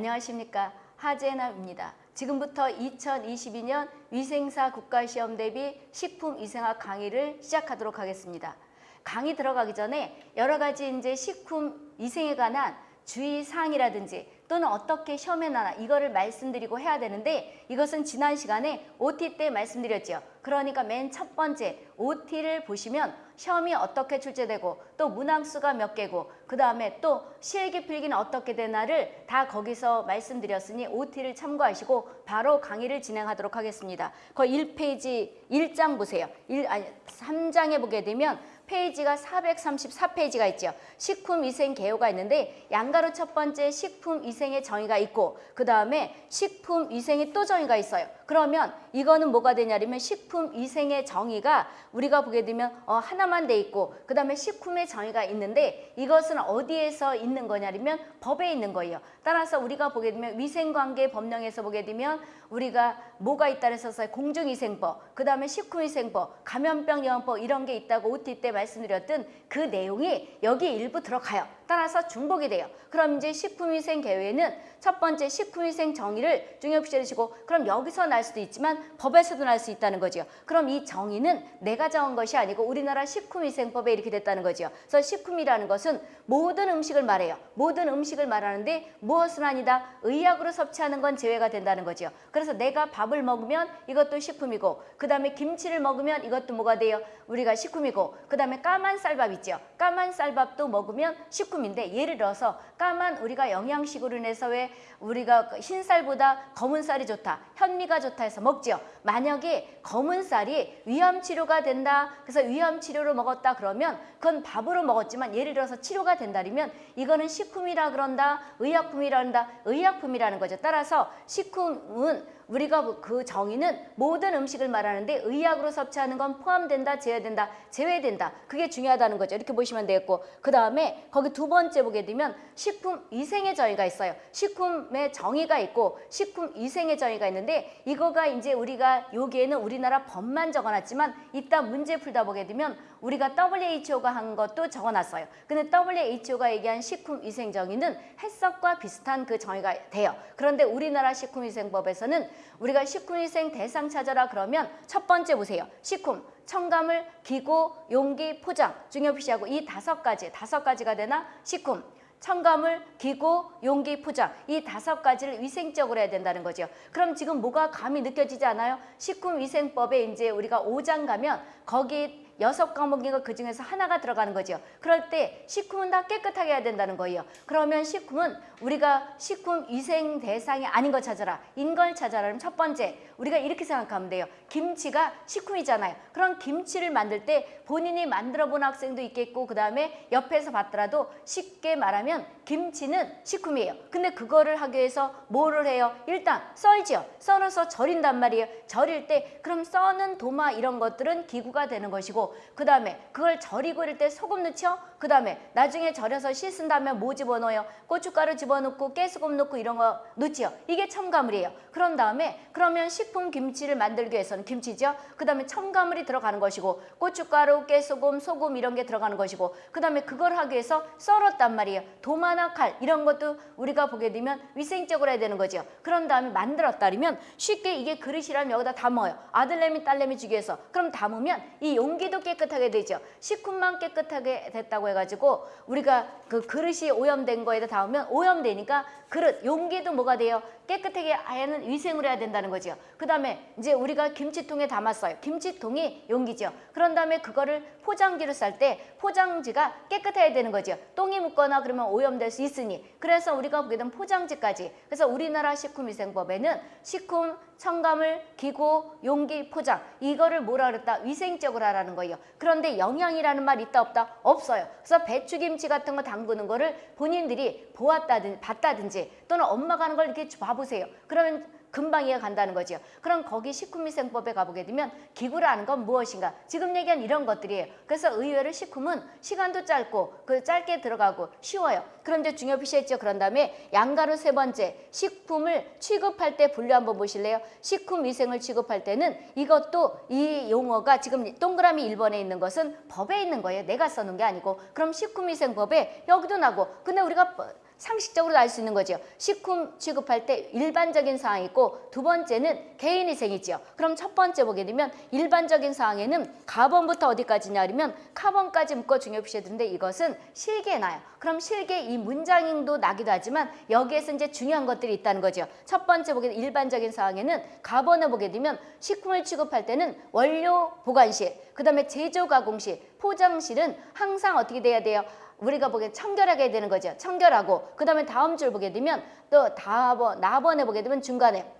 안녕하십니까 하재나입니다. 지금부터 2022년 위생사 국가시험 대비 식품위생학 강의를 시작하도록 하겠습니다. 강의 들어가기 전에 여러 가지 이제 식품 위생에 관한 주의사항이라든지 또는 어떻게 시험에 나나 이거를 말씀드리고 해야 되는데 이것은 지난 시간에 OT 때 말씀드렸죠. 그러니까 맨 첫 번째 OT를 보시면 시험이 어떻게 출제되고 또 문항수가 몇 개고 그 다음에 또 실기 필기는 어떻게 되나를 다 거기서 말씀드렸으니 OT를 참고하시고 바로 강의를 진행하도록 하겠습니다. 그 1페이지 1장 보세요. 1, 아니 3장에 보게 되면 페이지가 434페이지가 있죠. 식품위생 개요가 있는데 양가로 첫 번째 식품위생의 정의가 있고 그 다음에 식품위생의 또 정의가 있어요. 그러면 이거는 뭐가 되냐면 식품위생의 정의가 우리가 보게 되면 어, 하나만 돼 있고 그 다음에 식품의 정의가 있는데 이것은 어디에서 있는 거냐면 법에 있는 거예요. 따라서 우리가 보게 되면 위생관계 법령에서 보게 되면 우리가 뭐가 있다 그래서 공중위생법, 그 다음에 식품위생법, 감염병 예방법 이런 게 있다고 OT 때 말씀드렸던 그 내용이 여기 일부 들어가요. 따라서 중복이 돼요. 그럼 이제 식품위생 계획에는 첫 번째 식품위생 정의를 중요시하시고 그럼 여기서 날 수도 있지만 법에서도 날 수 있다는 거죠. 그럼 이 정의는 내가 정한 것이 아니고 우리나라 식품위생법에 이렇게 됐다는 거죠. 그래서 식품이라는 것은 모든 음식을 말해요. 모든 음식을 말하는데 무엇은 아니다. 의약으로 섭취하는 건 제외가 된다는 거죠. 그래서 내가 밥을 먹으면 이것도 식품이고 그 다음에 김치를 먹으면 이것도 뭐가 돼요? 우리가 식품이고 그 다음에 까만 쌀밥 있죠. 까만 쌀밥도 먹으면 식품 인데 예를 들어서 까만 우리가 영양식으로 인해서 왜 우리가 흰쌀보다 검은 쌀이 좋다. 현미가 좋다 해서 먹죠. 만약에 검은 쌀이 위암 치료가 된다. 그래서 위암 치료를 먹었다 그러면 그건 밥으로 먹었지만 예를 들어서 치료가 된다면 이거는 식품이라 그런다. 의약품이라 한다. 의약품이라는 거죠. 따라서 식품은 우리가 그 정의는 모든 음식을 말하는데 의약으로 섭취하는 건 포함된다, 제외된다, 제외된다. 그게 중요하다는 거죠. 이렇게 보시면 되겠고 그 다음에 거기 두 번째 보게 되면 식품 위생의 정의가 있어요. 식품의 정의가 있고 식품 위생의 정의가 있는데 이거가 이제 우리가 여기에는 우리나라 법만 적어놨지만 이따 문제 풀다 보게 되면 우리가 WHO가 한 것도 적어놨어요. 근데 WHO가 얘기한 식품위생 정의는 해석과 비슷한 그 정의가 돼요. 그런데 우리나라 식품위생법에서는 우리가 식품위생 대상 찾아라 그러면 첫 번째 보세요. 식품, 첨가물, 기구, 용기, 포장 중요 표시하고 이 다섯 가지, 다섯 가지가 되나? 식품, 첨가물, 기구, 용기, 포장 이 다섯 가지를 위생적으로 해야 된다는 거죠. 그럼 지금 뭐가 감이 느껴지지 않아요? 식품위생법에 이제 우리가 5장 가면 거기 여섯 과목인가 그 중에서 하나가 들어가는 거죠. 그럴 때 식품은 다 깨끗하게 해야 된다는 거예요. 그러면 식품은 우리가 식품 위생 대상이 아닌 걸 찾아라. 인걸 찾아라. 그럼 첫 번째 우리가 이렇게 생각하면 돼요. 김치가 식품이잖아요. 그럼 김치를 만들 때 본인이 만들어 본 학생도 있겠고 그 다음에 옆에서 봤더라도 쉽게 말하면 김치는 식품이에요. 근데 그거를 하기 위해서 뭐를 해요? 일단 썰지요. 썰어서 절인단 말이에요. 절일 때 그럼 써는 도마 이런 것들은 기구가 되는 것이고 그 다음에 그걸 절이고 이럴 때 소금 넣죠? 그 다음에 나중에 절여서 씻은 다음에 뭐 집어넣어요? 고춧가루 집어넣고 깨소금 넣고 이런 거 넣지요. 이게 첨가물이에요. 그런 다음에 그러면 식품 김치를 만들기 위해서는 김치죠. 그 다음에 첨가물이 들어가는 것이고 고춧가루, 깨소금, 소금 이런 게 들어가는 것이고 그 다음에 그걸 하기 위해서 썰었단 말이에요. 도마나 칼 이런 것도 우리가 보게 되면 위생적으로 해야 되는 거죠. 그런 다음에 만들었다면 쉽게 이게 그릇이라면 여기다 담아요. 아들내미 딸내미 주기 위해서. 그럼 담으면 이 용기도 깨끗하게 되죠. 식품만 깨끗하게 됐다고 해가지고 우리가 그 그릇이 오염된 거에다 닿으면 오염되니까 그릇, 용기도 뭐가 돼요? 깨끗하게 아예는 위생을 해야 된다는 거죠. 그 다음에 이제 우리가 김치통에 담았어요. 김치통이 용기죠. 그런 다음에 그거를 포장지로 쌀 때 포장지가 깨끗해야 되는 거죠. 똥이 묻거나 그러면 오염될 수 있으니. 그래서 우리가 보게 된 포장지까지. 그래서 우리나라 식품위생법에는 식품, 첨가물, 기구, 용기, 포장 이거를 뭐라 그랬다? 위생적으로 하라는 거예요. 그런데 영양이라는 말 있다 없다? 없어요. 그래서 배추김치 같은 거 담그는 거를 본인들이 보았다든지 봤다든지 또는 엄마가 하는 걸 이렇게 봐보 세요. 그러면 금방 이해가 간다는 거죠. 그럼 거기 식품위생법에 가보게 되면 기구라는 건 무엇인가? 지금 얘기한 이런 것들이에요. 그래서 의외로 식품은 시간도 짧고 그 짧게 들어가고 쉬워요. 그런데 중요 표시했죠. 그런 다음에 양가로 세 번째 식품을 취급할 때 분류 한번 보실래요? 식품위생을 취급할 때는 이것도 이 용어가 지금 동그라미 1번에 있는 것은 법에 있는 거예요. 내가 써놓은 게 아니고 그럼 식품위생법에 여기도 나고 근데 우리가 상식적으로 알 수 있는 거죠. 식품 취급할 때 일반적인 사항이 있고 두 번째는 개인위생이지요. 그럼 첫 번째 보게 되면 일반적인 사항에는 가번부터 어디까지냐 하면 카본까지 묶어 중요 표시해 두는데 이것은 실기에 나요. 그럼 실기에 이 문장도 나기도 하지만 여기에서 이제 중요한 것들이 있다는 거죠. 첫 번째 보게 되면 일반적인 사항에는 가번을 보게 되면 식품을 취급할 때는 원료 보관실, 그 다음에 제조 가공실, 포장실은 항상 어떻게 돼야 돼요? 우리가 보기에 청결하게 되는 거죠. 청결하고 그 다음에 다음 줄 보게 되면 또 다번 나번에 보게 되면 중간에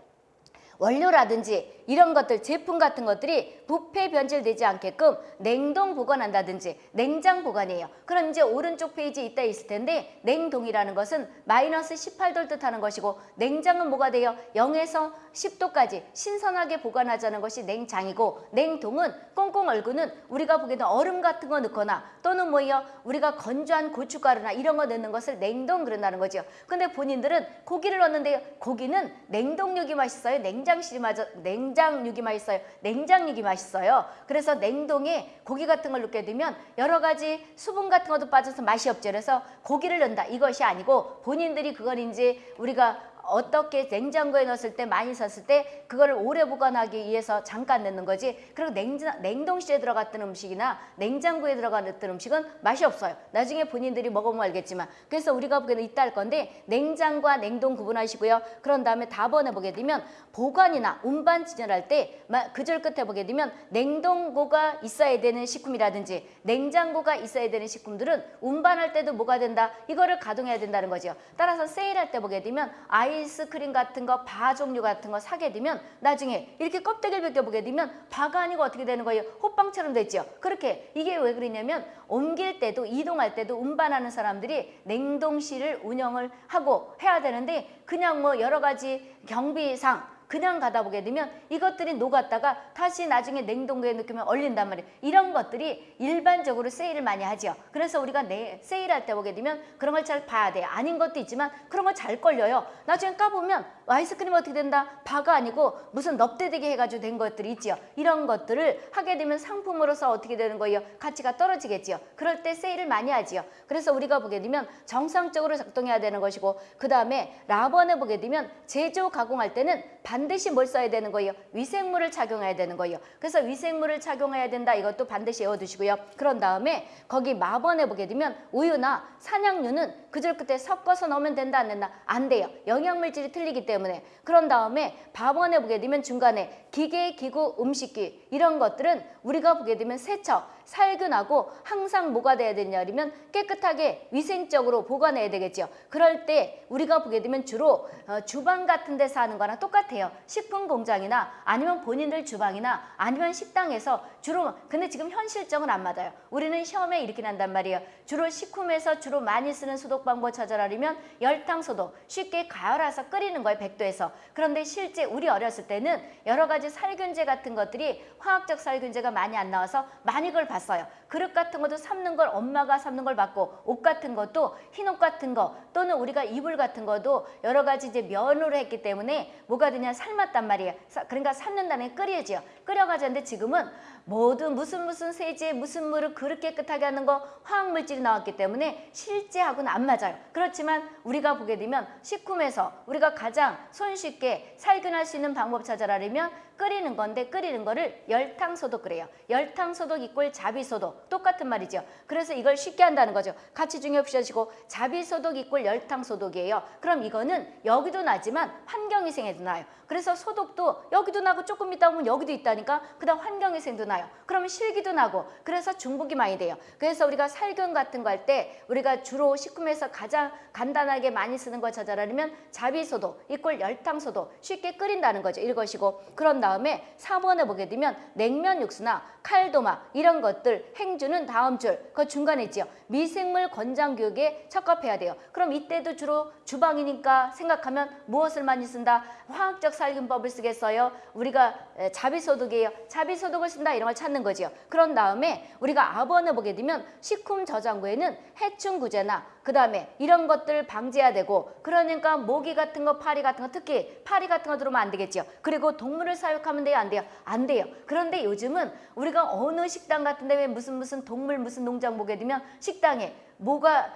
원료라든지 이런 것들 제품 같은 것들이 부패 변질되지 않게끔 냉동 보관한다든지 냉장 보관이에요. 그럼 이제 오른쪽 페이지 이따 있을 텐데 냉동이라는 것은 마이너스 18도를 뜻하는 것이고 냉장은 뭐가 돼요? 0에서 10도까지 신선하게 보관하자는 것이 냉장이고 냉동은 꽁꽁 얼고는 우리가 보기에는 얼음 같은 거 넣거나 또는 뭐예요? 우리가 건조한 고춧가루나 이런 거 넣는 것을 냉동 그런다는 거죠. 근데 본인들은 고기를 넣는데 고기는 냉동육이 맛있어요. 냉장 실이 맞아 냉장육이 맛있어요. 냉장육이 맛있어요. 그래서 냉동에 고기 같은 걸 넣게 되면 여러 가지 수분 같은 것도 빠져서 맛이 없죠. 그래서 고기를 넣는다 이것이 아니고 본인들이 그걸 이제 우리가 어떻게 냉장고에 넣었을 때 많이 썼을 때 그거를 오래 보관하기 위해서 잠깐 넣는 거지. 그리고 냉장, 냉동실에 들어갔던 음식이나 냉장고에 들어갔던 음식은 맛이 없어요. 나중에 본인들이 먹어보면 알겠지만. 그래서 우리가 보기에는 이따 할 건데 냉장과 냉동 구분하시고요. 그런 다음에 답번에 보게 되면 보관이나 운반 진열할 때그줄 끝에 보게 되면 냉동고가 있어야 되는 식품이라든지 냉장고가 있어야 되는 식품들은 운반할 때도 뭐가 된다? 이거를 가동해야 된다는 거죠. 따라서 세일할 때 보게 되면 아이 스크림 같은 거, 바 종류 같은 거 사게 되면 나중에 이렇게 껍데기를 벗겨보게 되면 바가 아니고 어떻게 되는 거예요? 호빵처럼 됐죠. 그렇게 이게 왜 그러냐면 옮길 때도 이동할 때도 운반하는 사람들이 냉동실을 운영을 하고 해야 되는데 그냥 뭐 여러 가지 경비상 그냥 가다 보게 되면 이것들이 녹았다가 다시 나중에 냉동고에 넣으면 얼린단 말이에요. 이런 것들이 일반적으로 세일을 많이 하죠. 그래서 우리가 내 세일할 때 보게 되면 그런 걸 잘 봐야 돼요. 아닌 것도 있지만 그런 거잘 걸려요. 나중에 까보면 아이스크림 어떻게 된다? 바가 아니고 무슨 넙대대게 해가지고 된 것들이 있지요. 이런 것들을 하게 되면 상품으로서 어떻게 되는 거예요? 가치가 떨어지겠지요. 그럴 때 세일을 많이 하지요. 그래서 우리가 보게 되면 정상적으로 작동해야 되는 것이고 그 다음에 라번을 보게 되면 제조 가공할 때는 반 드시 뭘 써야 되는 거예요? 위생물을 착용해야 되는 거예요. 그래서 위생물을 착용해야 된다. 이것도 반드시 외워두시고요. 그런 다음에 거기 마번에 보게 되면 우유나 산양유는 그절 그때 섞어서 넣으면 된다 안 된다? 안 돼요. 영양물질이 틀리기 때문에. 그런 다음에 밥원에 보게 되면 중간에 기계, 기구, 음식기 이런 것들은 우리가 보게 되면 세척, 살균하고 항상 뭐가 돼야 되냐면 깨끗하게 위생적으로 보관해야 되겠죠. 그럴 때 우리가 보게 되면 주로 어, 주방 같은 데서 하는 거나 똑같아요. 식품 공장이나 아니면 본인들 주방이나 아니면 식당에서 주로 근데 지금 현실적은 안 맞아요. 우리는 시험에 이렇게 난단 말이에요. 주로 식품에서 주로 많이 쓰는 소독 방법 찾아라면 열탕 소독 쉽게 가열해서 끓이는 거예요. 100도에서. 그런데 실제 우리 어렸을 때는 여러 가지 살균제 같은 것들이 화학적 살균제가 많이 안 나와서 많이 그걸 봤어요. 그릇 같은 것도 삶는 걸 엄마가 삶는 걸 봤고 옷 같은 것도 흰옷 같은 거 또는 우리가 이불 같은 것도 여러 가지 이제 면으로 했기 때문에 뭐가 되냐 삶았단 말이에요. 그러니까 삶는다는 게 끓이지요. 끓여가지는데 지금은 모든 무슨 무슨 세제 무슨 물을 그릇 깨끗하게 하는 거 화학물질이 나왔기 때문에 실제하고는 안 맞아요. 그렇지만 우리가 보게 되면 식품에서 우리가 가장 손쉽게 살균할 수 있는 방법 찾아라면 끓이는 건데 끓이는 거를 열탕소독 그래요. 열탕소독 이꼴 자비소독 똑같은 말이죠. 그래서 이걸 쉽게 한다는 거죠. 같이 중요시하시고 자비소독 이꼴 열탕소독이에요. 그럼 이거는 여기도 나지만 환경위생에도 나요. 그래서 소독도 여기도 나고 조금 있다 보면 여기도 있다니까 그 다음 환경위생도 나요. 그러면 실기도 나고 그래서 중복이 많이 돼요. 그래서 우리가 살균 같은 거 할 때 우리가 주로 식품에서 가장 간단하게 많이 쓰는 거 찾아라면 자비소독 이꼴 열탕소독 쉽게 끓인다는 거죠. 이것이고 그런 다음 에 4번에 보게 되면 냉면 육수나 칼도마 이런 것들 행주는 다음 줄 그 중간에 있지요. 미생물 권장 교육에 적합해야 돼요. 그럼 이때도 주로 주방이니까 생각하면 무엇을 많이 쓴다? 화학적 살균법을 쓰겠어요. 우리가 자비소독이에요. 자비소독을 쓴다 이런 걸 찾는 거지요. 그런 다음에 우리가 아번을 보게 되면 식품 저장고에는 해충구제나 그 다음에 이런 것들 방지해야 되고 그러니까 모기 같은 거 파리 같은 거 특히 파리 같은 거 들어오면 안 되겠죠. 그리고 동물을 사육하면 돼요 안 돼요? 안 돼요. 그런데 요즘은 우리가 어느 식당 같은 데왜 무슨 무슨 동물 무슨 농장 보게 되면 식당에 뭐가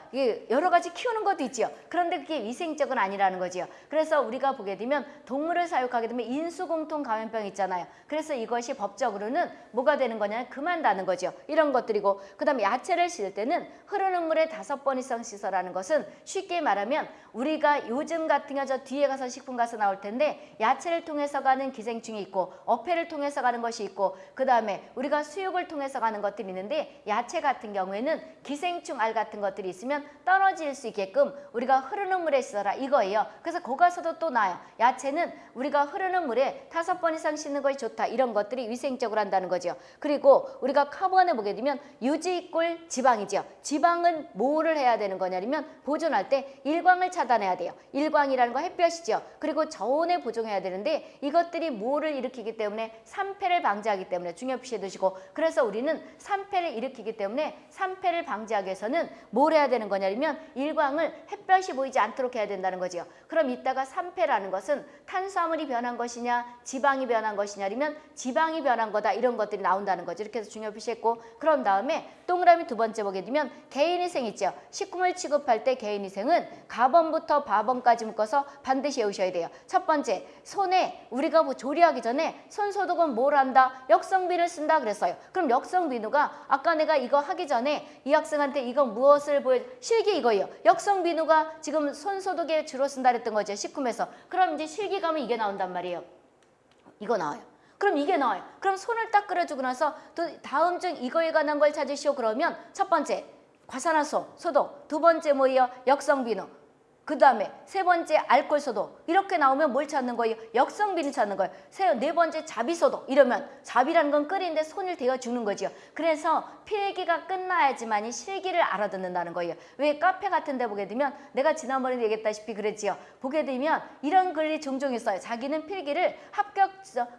여러 가지 키우는 것도 있지요. 그런데 그게 위생적은 아니라는 거지요. 그래서 우리가 보게 되면 동물을 사육하게 되면 인수공통 감염병 있잖아요. 그래서 이것이 법적으로는 뭐가 되는 거냐면 그만다는 거죠. 이런 것들이고 그다음에 야채를 씻을 때는 흐르는 물에 다섯 번 이상 씻어라는 것은 쉽게 말하면 우리가 요즘 같은 경우 저 뒤에 가서 식품 가서 나올 텐데 야채를 통해서 가는 기생충이 있고 어패를 통해서 가는 것이 있고 그다음에 우리가 수육을 통해서 가는 것들이 있는데 야채 같은 경우에는 기생충 알 같은 것들이 있으면 떨어질 수 있게끔 우리가 흐르는 물에 씻어라 이거예요. 그래서 거가서도 또 나요. 야채는 우리가 흐르는 물에 다섯 번 이상 씻는 것이 좋다. 이런 것들이 위생적으로 한다는 거죠. 그리고 우리가 카본에 보게 되면 유지꿀 지방이죠. 지방은 뭐를 해야 되는 거냐면 보존할 때 일광을 차단해야 돼요. 일광이라는 거 햇볕이죠. 그리고 저온에 보존해야 되는데 이것들이 뭐를 일으키기 때문에 산패를 방지하기 때문에 중요 표시해 두시고 그래서 우리는 산패를 일으키기 때문에 산패를 방지하기 위해서는 뭘 해야 되는 거냐면 일광을 햇볕이 보이지 않도록 해야 된다는 거지요. 그럼 이따가 산패라는 것은 탄수화물이 변한 것이냐 지방이 변한 것이냐 아니면 지방이 변한 거다 이런 것들이 나온다는 거죠. 이렇게 해서 중요 표시했고 그런 다음에 동그라미 두 번째 보게 되면 개인위생 있죠. 식품을 취급할 때 개인위생은 가번부터 바번까지 묶어서 반드시 외우셔야 돼요. 첫 번째 손에 우리가 뭐 조리하기 전에 손 소독은 뭘 한다? 역성비누를 쓴다 그랬어요. 그럼 역성비누가 아까 내가 이거 하기 전에 이 학생한테 이거 무엇 을 보여 실기 이거예요. 역성 비누가 지금 손 소독에 주로 쓴다 그랬던 거죠. 식품에서. 그럼 이제 실기 가면 이게 나온단 말이에요. 이거 나와요. 그럼 이게 나와요. 그럼 손을 딱 끓여주고 나서 또 다음 중 이거에 관한 걸 찾으시오 그러면 첫 번째 과산화소 소독, 두 번째 뭐예요? 역성 비누, 그 다음에 세 번째 소독 이렇게 나오면 뭘 찾는 거예요? 역성비누 찾는 거예요. 세, 네 번째 자비 소독 이러면 자비라는 건 끓이는데 손을 대어 주는 거죠. 그래서 필기가 끝나야지만이 실기를 알아듣는다는 거예요. 왜 카페 같은 데 보게 되면 내가 지난번에 얘기했다시피 그랬지요. 보게 되면 이런 글이 종종 있어요. 자기는 필기를 합격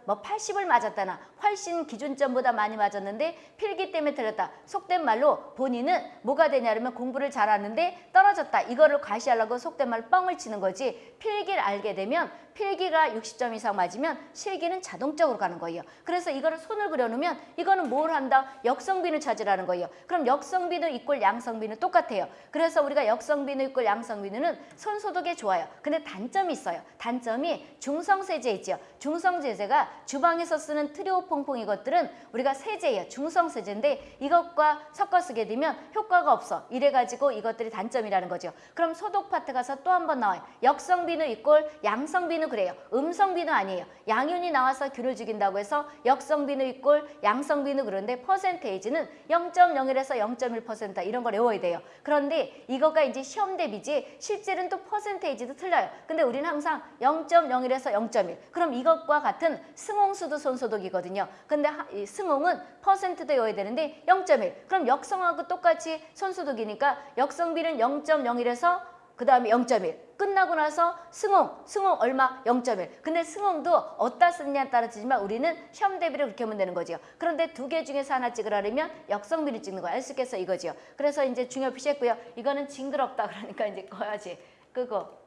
뭐 80을 맞았다나 훨씬 기준점보다 많이 맞았는데 필기 때문에 틀렸다. 속된 말로 본인은 뭐가 되냐면 공부를 잘하는데 떨어졌다. 이거를 과시하려고 속 된말 뻥을 치는 거지. 필기를 알게 되면 필기가 60점 이상 맞으면 실기는 자동적으로 가는 거예요. 그래서 이거를 손을 그려놓으면 이거는 뭘 한다? 역성비누 찾으라는 거예요. 그럼 역성비누 equal 양성비누 똑같아요. 그래서 우리가 역성비누 equal 양성비누는 손 소독에 좋아요. 근데 단점이 있어요. 단점이 중성세제 있죠. 중성세제가 주방에서 쓰는 트리오퐁퐁 이것들은 우리가 세제예요. 중성세제인데 이것과 섞어 쓰게 되면 효과가 없어. 이래가지고 이것들이 단점이라는 거죠. 그럼 소독 파트 가서 또 한 번 나와요. 역성비누 equal 양성비누 그래요. 음성비누 아니에요. 양이온이 나와서 균을 죽인다고 해서 역성비누 equal 양성비누 그런데 percentage는 0.01에서 0.1% 이런 걸 외워야 돼요. 그런데 이거가 이제 시험 대비지 실제는 또 퍼센테이지도 틀려요. 근데 우리는 항상 0.01에서 0.1 그럼 이것과 같은 승홍수도 손소독이거든요. 근데 승홍은 퍼센트도 외워야 되는데 0.1 그럼 역성하고 똑같이 손소독이니까 역성비는 0.01에서 그 다음에 0.1 끝나고 나서 승홍, 승홍 얼마? 0.1 근데 승홍도 어디다 쓰느냐에 따라 지지만 우리는 시험 대비를 그렇게 하면 되는 거죠 그런데 두 개 중에서 하나 찍으라면 역성비를 찍는 거알수 있겠어 이거죠 그래서 이제 중요 표시했고요. 이거는 징그럽다 그러니까 이제 꺼야지. 끄고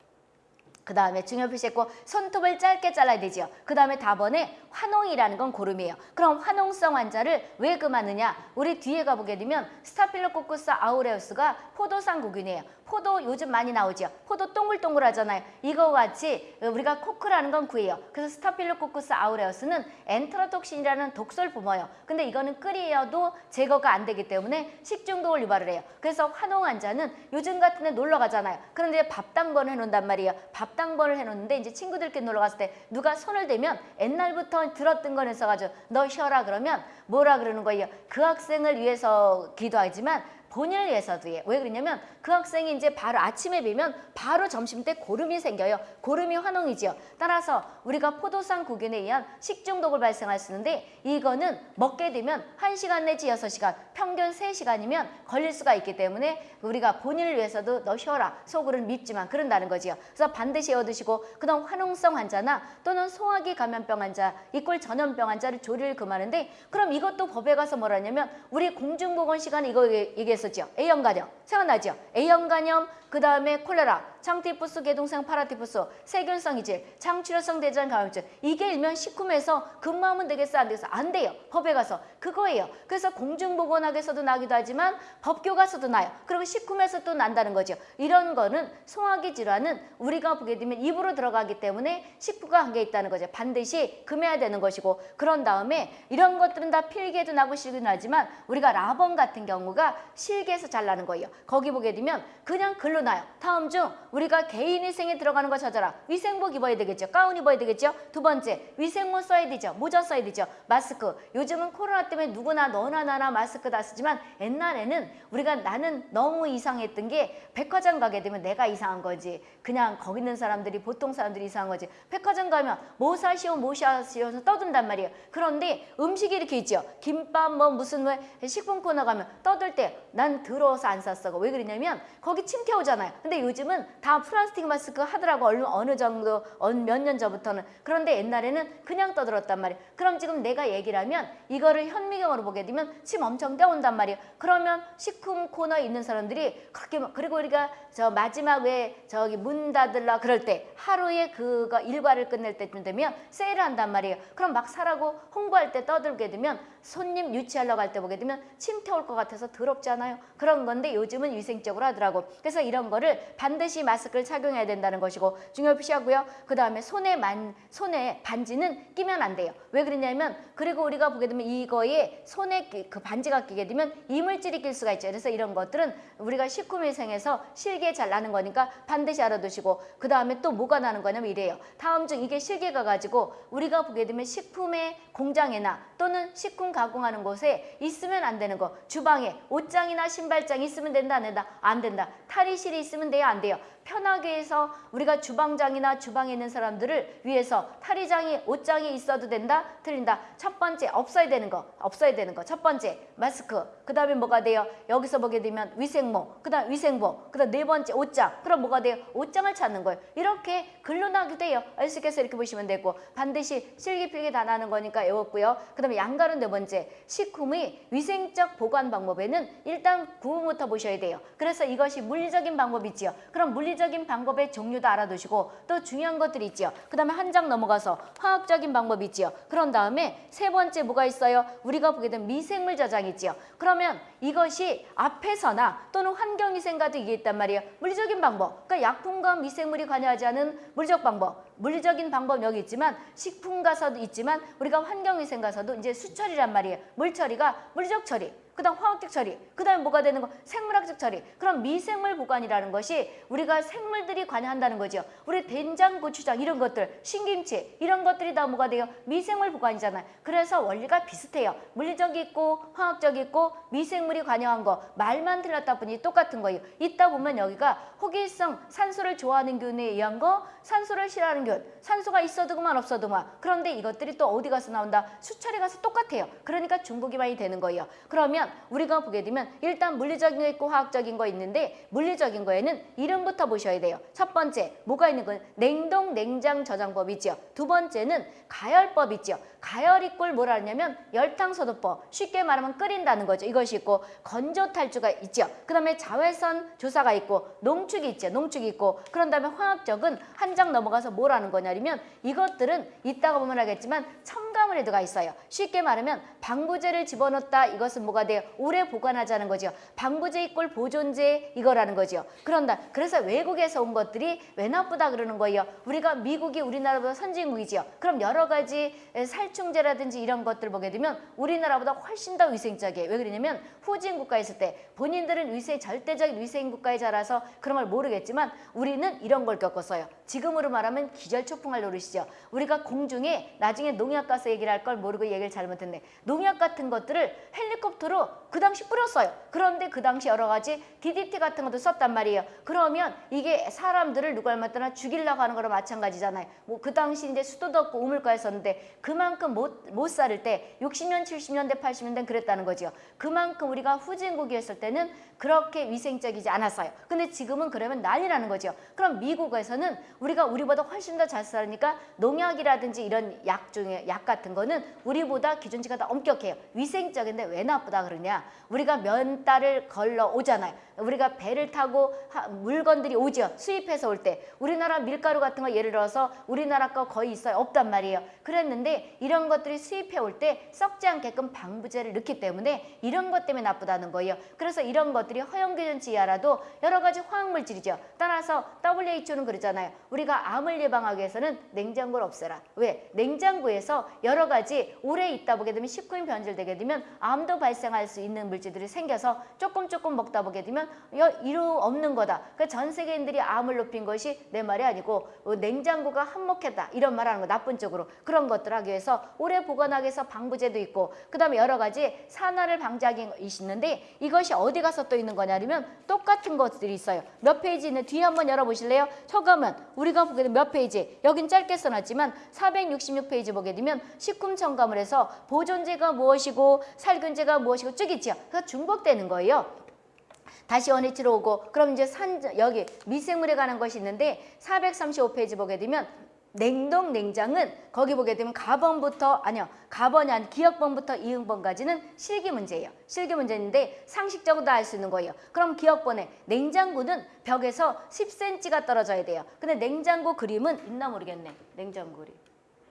그 다음에 중요 표시 했고 손톱을 짧게 잘라야 되지요. 그 다음에 답번에 화농이라는 건 고름이에요. 그럼 화농성 환자를 왜 금하느냐? 우리 뒤에 가보게 되면 Staphylococcus aureus가 포도상 구균이에요. 포도 요즘 많이 나오죠. 포도 동글동글 하잖아요. 이거 같이 우리가 coccus라는 건 구예요. 그래서 Staphylococcus aureus는 enterotoxin이라는 독소를 뿜어요. 근데 이거는 끓여도 제거가 안 되기 때문에 식중독을 유발을 해요. 그래서 화농 환자는 요즘 같은 데 놀러 가잖아요. 그런데 밥당번을 해놓는단 말이에요. 밥 당번을 해놓는데 이제 친구들끼리 놀러 갔을 때 누가 손을 대면 옛날부터 들었던 건 있어가지고 너 쉬어라 그러면 뭐라 그러는 거예요. 그 학생을 위해서 기도하지만 본인을 위해서도 해. 왜 그러냐면 그 학생이 이제 바로 아침에 비면 바로 점심 때 고름이 생겨요. 고름이 화농이지요. 따라서 우리가 포도상 구균에 의한 식중독을 발생할 수 있는데 이거는 먹게 되면 1시간 내지 6시간, 평균 3시간이면 걸릴 수가 있기 때문에 우리가 본인을 위해서도 너 쉬어라. 속으로는 밉지만 그런다는 거지요. 그래서 반드시 외워두시고 그다음 화농성 환자나 또는 소화기 감염병 환자, equal 전염병 환자를 조리를 금하는데 그럼 이것도 법에 가서 뭐라냐면 우리 공중보건 시간에 이거 얘기- 얘기했었죠. A형 간염. 생각나죠? A형 간염, 그 다음에 콜레라, 장티푸스, 개동성 파라티푸스, 세균성 이질, 장출혈성 대장 감염증 이게 일명 식품에서 근무하면 되겠어 안 되겠어 안 돼요 법에 가서 그거예요. 그래서 공중보건학에서도 나기도 하지만 법교 가서도 나요. 그리고 식품에서 또 난다는 거죠. 이런 거는 소화기 질환은 우리가 보게 되면 입으로 들어가기 때문에 식품과 관계 있다는 거죠. 반드시 금해야 되는 것이고 그런 다음에 이런 것들은 다 필기에도 나고 실기도 나지만 우리가 라번 같은 경우가 실기에서 잘 나는 거예요. 거기 보게 되면 그냥 글로 나요. 다음 중 우리가 개인 위생에 들어가는 거 찾아라. 위생복 입어야 되겠죠. 가운 입어야 되겠죠. 두 번째 위생모 써야 되죠. 모자 써야 되죠. 마스크. 요즘은 코로나 때문에 누구나 너나 나나 마스크 다 쓰지만 옛날에는 우리가 나는 너무 이상했던 게 백화점 가게 되면 내가 이상한 거지. 그냥 거기 있는 사람들이 보통 사람들이 이상한 거지. 백화점 가면 뭐 사시오 뭐 사시오 떠든단 말이에요. 그런데 음식이 이렇게 있죠. 김밥 뭐 무슨 뭐 식품 코너 가면 떠들 때난 더러워서 안 샀어. 왜 그러냐면 거기 침 튀어오잖아 요. 근데 요즘은 다 플라스틱 마스크 하더라고 어느, 어느 정도 몇 년 전부터는 그런데 옛날에는 그냥 떠들었단 말이에요. 그럼 지금 내가 얘기를 하면 이거를 현미경으로 보게 되면 침 엄청 떼온단 말이에요. 그러면 식품 코너에 있는 사람들이 그렇게 막- 그리고 우리가 저 마지막 왜 저기 문 닫을라 그럴 때 하루에 그거 일과를 끝낼 때쯤 되면 세일을 한단 말이에요. 그럼 막 사라고 홍보할 때 떠들게 되면 손님 유치하려고 할 때 보게 되면 침 태울 것 같아서 더럽지 않아요? 그런 건데 요즘은 위생적으로 하더라고. 그래서 이런 거를 반드시 마스크를 착용해야 된다는 것이고 중요시하고요. 그 다음에 손에 만 손에 반지는 끼면 안 돼요. 왜 그러냐면 그리고 우리가 보게 되면 이거에 손에 끼- 그 반지가 끼게 되면 이물질이 낄 수가 있죠. 그래서 이런 것들은 우리가 식품위생에서 실기에 잘 나는 거니까 반드시 알아두시고 그 다음에 또 뭐가 나는 거냐면 이래요. 다음 중 이게 실기가 가지고 우리가 보게 되면 식품의 공장이나 또는 식품 가공하는 곳에 있으면 안 되는 거 주방에 옷장이나 신발장이 있으면 된다 안 된다 안 된다 탈의실 이 있으면 돼요? 안 돼요 편하게 해서 우리가 주방장이나 주방에 있는 사람들을 위해서 탈의장이 옷장이 있어도 된다 틀린다. 첫 번째 없어야 되는 거 없어야 되는 거. 첫 번째 마스크. 그 다음에 뭐가 돼요? 여기서 보게 되면 위생모 그 다음 위생복 그 다음 네 번째 옷장. 그럼 뭐가 돼요? 옷장을 찾는 거예요. 이렇게 글로 나게 돼요. 알수있겠어요 이렇게 보시면 되고. 반드시 실기필기 다 나는 거니까 외웠고요. 그 다음에 양갈은 네 번째. 식품의 위생적 보관 방법에는 일단 구분부터 보셔야 돼요. 그래서 이것이 물리적인 방법이지요. 그럼 물리 적인 방법의 종류도 알아두시고 또 중요한 것들이 있지요. 그 다음에 한 장 넘어가서 화학적인 방법이 있지요. 그런 다음에 세 번째 뭐가 있어요? 우리가 보게 되면 미생물 저장이 있지요. 그러면 이것이 앞에서나 또는 환경위생과도 있단 말이에요. 물리적인 방법. 그러니까 약품과 미생물이 관여하지 않은 물리적 방법. 물리적인 방법 여기 있지만 식품 가서도 있지만 우리가 환경위생 가서도 이제 수처리란 말이에요. 물처리가 물리적 처리 그 다음 화학적 처리, 그 다음에 뭐가 되는 거? 생물학적 처리. 그럼 미생물 보관이라는 것이 우리가 생물들이 관여한다는 거죠. 우리 된장, 고추장 이런 것들, 신김치 이런 것들이 다 뭐가 돼요? 미생물 보관이잖아요. 그래서 원리가 비슷해요. 물리적이 있고 화학적이 있고 미생물이 관여한 거 말만 틀렸다 보니 똑같은 거예요. 있다 보면 여기가 호기성, 산소를 좋아하는 균에 의한 거, 산소를 싫어하는 균, 산소가 있어도 그만 없어도 그만. 그런데 이것들이 또 어디 가서 나온다? 수철에 가서 똑같아요. 그러니까 중국이 많이 되는 거예요. 그러면 우리가 보게 되면 일단 물리적인 거 있고 화학적인 거 있는데 물리적인 거에는 이름부터 보셔야 돼요. 첫 번째 뭐가 있는 건 냉동 냉장 저장법이죠. 두 번째는 가열법이죠. 가열 이꼴 뭐라 하냐면 열탕소독법 쉽게 말하면 끓인다는 거죠. 이것이 있고 건조 탈주가 있죠. 그 다음에 자외선 조사가 있고 농축이 있죠. 농축이 있고 그런 다음에 화학적은 한 장 넘어가서 뭐라는 거냐면 이것들은 이따가 보면 알겠지만 첨가물에 들어가 있어요. 쉽게 말하면 방부제를 집어넣었다 이것은 뭐가 돼요? 오래 보관하자는 거죠. 방부제 이꼴 보존제 이거라는 거죠. 그런다. 그래서 외국에서 온 것들이 왜 나쁘다 그러는 거예요. 우리가 미국이 우리나라보다 선진국이지요. 그럼 여러 가지 살 충제라든지 이런 것들 보게 되면 우리나라보다 훨씬 더 위생적이에요. 왜 그러냐면 후진 국가에 있을 때 본인들은 위생 절대적인 위생 국가에 자라서 그런 걸 모르겠지만 우리는 이런 걸 겪었어요. 지금으로 말하면 기절초풍할 노릇이죠. 우리가 공중에 나중에 농약 가스 얘기를 할 걸 모르고 얘기를 잘못했네. 농약 같은 것들을 헬리콥터로 그 당시 뿌렸어요. 그런데 그 당시 여러 가지 DDT 같은 것도 썼단 말이에요. 그러면 이게 사람들을 누가 얼마나 죽이려고 하는 거랑 마찬가지잖아요. 뭐 그 당시 이제 수도도 없고 우물가였었는데 그만큼 그만큼 못, 못 살을 때 60년, 70년대, 80년대 그랬다는 거죠. 그만큼 우리가 후진국이었을 때는 그렇게 위생적이지 않았어요. 근데 지금은 그러면 난리라는 거죠. 그럼 미국에서는 우리가 우리보다 훨씬 더 잘 살으니까 농약이라든지 이런 약 중에 약 같은 거는 우리보다 기준치가 더 엄격해요. 위생적인데 왜 나쁘다 그러냐? 우리가 면 달을 걸러 오잖아요. 우리가 배를 타고 하- 물건들이 오죠. 수입해서 올 때. 우리나라 밀가루 같은 거 예를 들어서 우리나라 거 거의 있어요. 없단 말이에요. 그랬는데 이런 것들이 수입해 올 때 썩지 않게끔 방부제를 넣기 때문에 이런 것 때문에 나쁘다는 거예요. 그래서 이런 것들이 허용 기준치 이하라도 여러 가지 화학물질이죠. 따라서 WHO는 그러잖아요. 우리가 암을 예방하기 위해서는 냉장고를 없애라. 왜? 냉장고에서 여러 가지 오래 있다 보게 되면 식품이 변질되게 되면 암도 발생할 수 있는 물질들이 생겨서 조금 조금 먹다 보게 되면 여- 이루 없는 거다. 그전 세계인들이 암을 높인 것이 내 말이 아니고 어, 냉장고가 한몫했다. 이런 말하는 거 나쁜 쪽으로 그런 것들 하기 위해서 오래 보관하기 위해서 방부제도 있고 그다음에 여러 가지 산화를 방지하기 있는데 이것이 어디 가서 또 있는 거냐면 똑같은 것들이 있어요. 몇 페이지 있는 뒤에 한번 열어보실래요? 초감은 우리가 보게 되면 몇 페이지 여긴 짧게 써놨지만 466페이지 보게 되면 식품 첨가물 에서 보존제가 무엇이고 살균제가 무엇이고 쭉 있죠. 그래서 중복되는 거예요. 다시 원위치로 오고 그럼 이제 산 여기 미생물에 관한 것이 있는데 435페이지 보게 되면 냉동 냉장은 거기 보게 되면 가번부터 아니요 가번이 아니 기억번부터 이응번까지는 실기 문제예요. 실기 문제인데 상식적으로 다알수 있는 거예요. 그럼 기억번에 냉장고는 벽에서 10cm가 떨어져야 돼요. 근데 냉장고 그림은 있나 모르겠네. 냉장고 그림.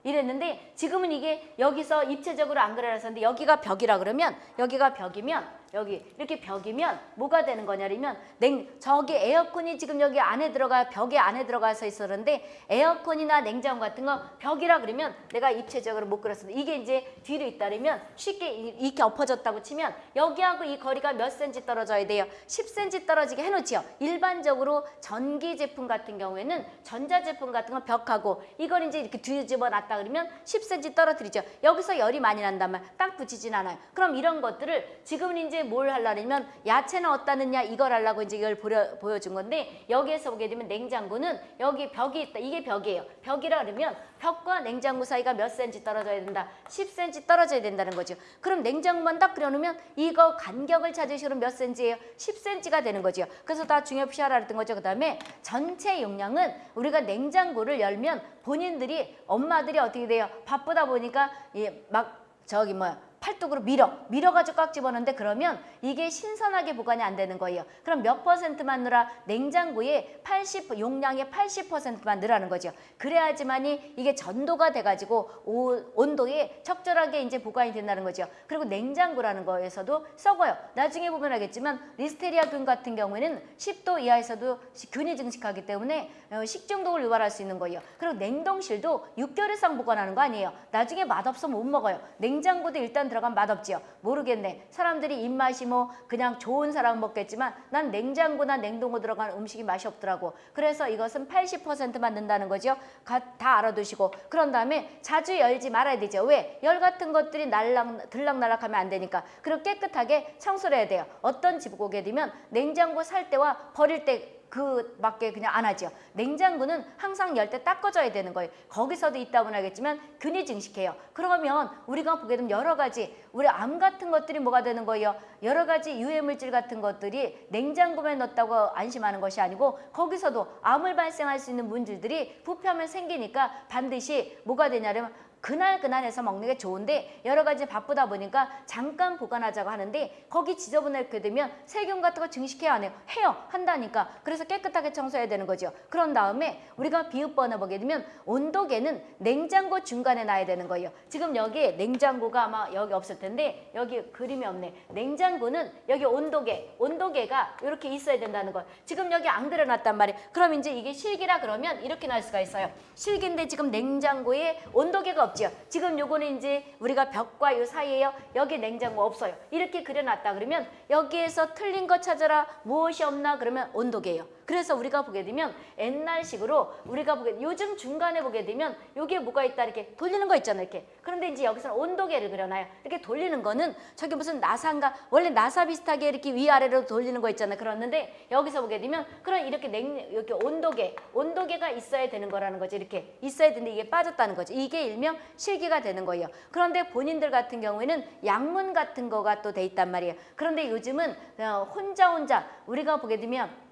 이랬는데 지금은 이게 여기서 입체적으로 안 그려놨었는데 여기가 벽이라 그러면 여기가 벽이면 여기 이렇게 벽이면 뭐가 되는 거냐면 냉 저기 에어컨이 지금 여기 안에 들어가 벽에 안에 들어가서 있었는데 에어컨이나 냉장고 같은 거 벽이라 그러면 내가 입체적으로 못 그렸었는데 이게 이제 뒤로 있다면 쉽게 이- 이렇게 엎어졌다고 치면 여기하고 이 거리가 몇 센치 떨어져야 돼요? 10cm 떨어지게 해놓지요. 일반적으로 전기 제품 같은 경우에는 전자 제품 같은 건 벽하고 이걸 이제 이렇게 뒤집어 놨다 그러면 10cm 떨어뜨리죠. 여기서 열이 많이 난다면 딱 붙이진 않아요. 그럼 이런 것들을 지금은 이제 뭘 하려면 야채는 넣냐 이걸 하려고 이제 이걸 보여, 보여 준 건데 여기에서 보게 되면 냉장고는 여기 벽이 있다. 이게 벽이에요. 벽이라 그러면 벽과 냉장고 사이가 몇 센치 떨어져야 된다? 10cm 떨어져야 된다는 거죠. 그럼 냉장고만 딱 그려놓으면 이거 간격을 찾으시면 몇 센치예요? 10cm가 되는 거죠. 그래서 다 중요시 하라 그랬던 거죠. 그 다음에 전체 용량은 우리가 냉장고를 열면 본인들이 엄마들이 어떻게 돼요? 바쁘다 보니까 이막 저기 뭐야 팔뚝으로 밀어 밀어가지고 꽉 집어넣는데 그러면 이게 신선하게 보관이 안 되는 거예요. 그럼 몇 퍼센트만 넣으라 냉장고에 80 용량의 80%만 넣으라는 거죠. 그래야지만이 이게 전도가 돼가지고 오- 온도에 적절하게 이제 보관이 된다는 거죠. 그리고 냉장고라는 거에서도 썩어요. 나중에 보면 알겠지만 리스테리아균 같은 경우에는 10도 이하에서도 시- 균이 증식하기 때문에 어, 식중독을 유발할 수 있는 거예요. 그리고 냉동실도 6개월 이상 보관하는 거 아니에요. 나중에 맛없으면 못 먹어요. 냉장고도 일단 들어가면 맛없지요. 모르겠네. 사람들이 입맛이 뭐 그냥 좋은 사람 먹겠지만 난 냉장고나 냉동고 들어간 음식이 맛이 없더라고. 그래서 이것은 80%만 넣는다는 거죠. 가- 다 알아두시고 그런 다음에 자주 열지 말아야 되죠. 왜? 열 같은 것들이 날락 들락날락하면 안 되니까. 그리고 깨끗하게 청소를 해야 돼요. 어떤 집 오게 되면 냉장고 살 때와 버릴 때 그밖에 그냥 안 하죠. 냉장고는 항상 열 때 닦아줘야 되는 거예요. 거기서도 있다고는 하겠지만 균이 증식해요. 그러면 우리가 보게 되면 여러 가지 우리 암 같은 것들이 뭐가 되는 거예요. 여러 가지 유해 물질 같은 것들이 냉장고에 넣었다고 안심하는 것이 아니고 거기서도 암을 발생할 수 있는 물질들이 부패하면 생기니까 반드시 뭐가 되냐면 그날 그날해서 먹는 게 좋은데 여러 가지 바쁘다 보니까 잠깐 보관하자고 하는데 거기 지저분하게 되면 세균 같은 거 증식해야 안 해요. 해요. 한다니까. 그래서 깨끗하게 청소해야 되는 거죠. 그런 다음에 우리가 비읍번호 보게 되면 온도계는 냉장고 중간에 놔야 되는 거예요. 지금 여기 냉장고가 아마 여기 없을 텐데 여기 그림이 없네. 냉장고는 여기 온도계, 온도계가 이렇게 있어야 된다는 거. 지금 여기 안 그려놨단 말이에요. 그럼 이제 이게 실기라 그러면 이렇게 날 수가 있어요. 실기인데 지금 냉장고에 온도계가 없지요. 지금 요거는 이제 우리가 벽과 요 사이에요. 여기 냉장고 없어요. 이렇게 그려놨다 그러면 여기에서 틀린 거 찾아라. 무엇이 없나 그러면 온도계예요. 그래서 우리가 보게 되면 옛날식으로 우리가 보게 요즘 중간에 보게 되면 여기에 뭐가 있다 이렇게 돌리는 거 있잖아요. 이렇게. 그런데 이제 여기서는 온도계를 그려놔요. 이렇게 돌리는 거는 저기 무슨 나사인가 원래 나사 비슷하게 이렇게 위아래로 돌리는 거 있잖아요. 그렇는데 여기서 보게 되면 그런 이렇게 냉 이렇게 온도계 온도계가 있어야 되는 거라는 거지. 이렇게 있어야 되는데 이게 빠졌다는 거지. 이게 일명 실기가 되는 거예요. 그런데 본인들 같은 경우에는 약문 같은 거가 또 돼 있단 말이에요. 그런데 요즘은 어, 혼자 혼자 우리가 보게 되면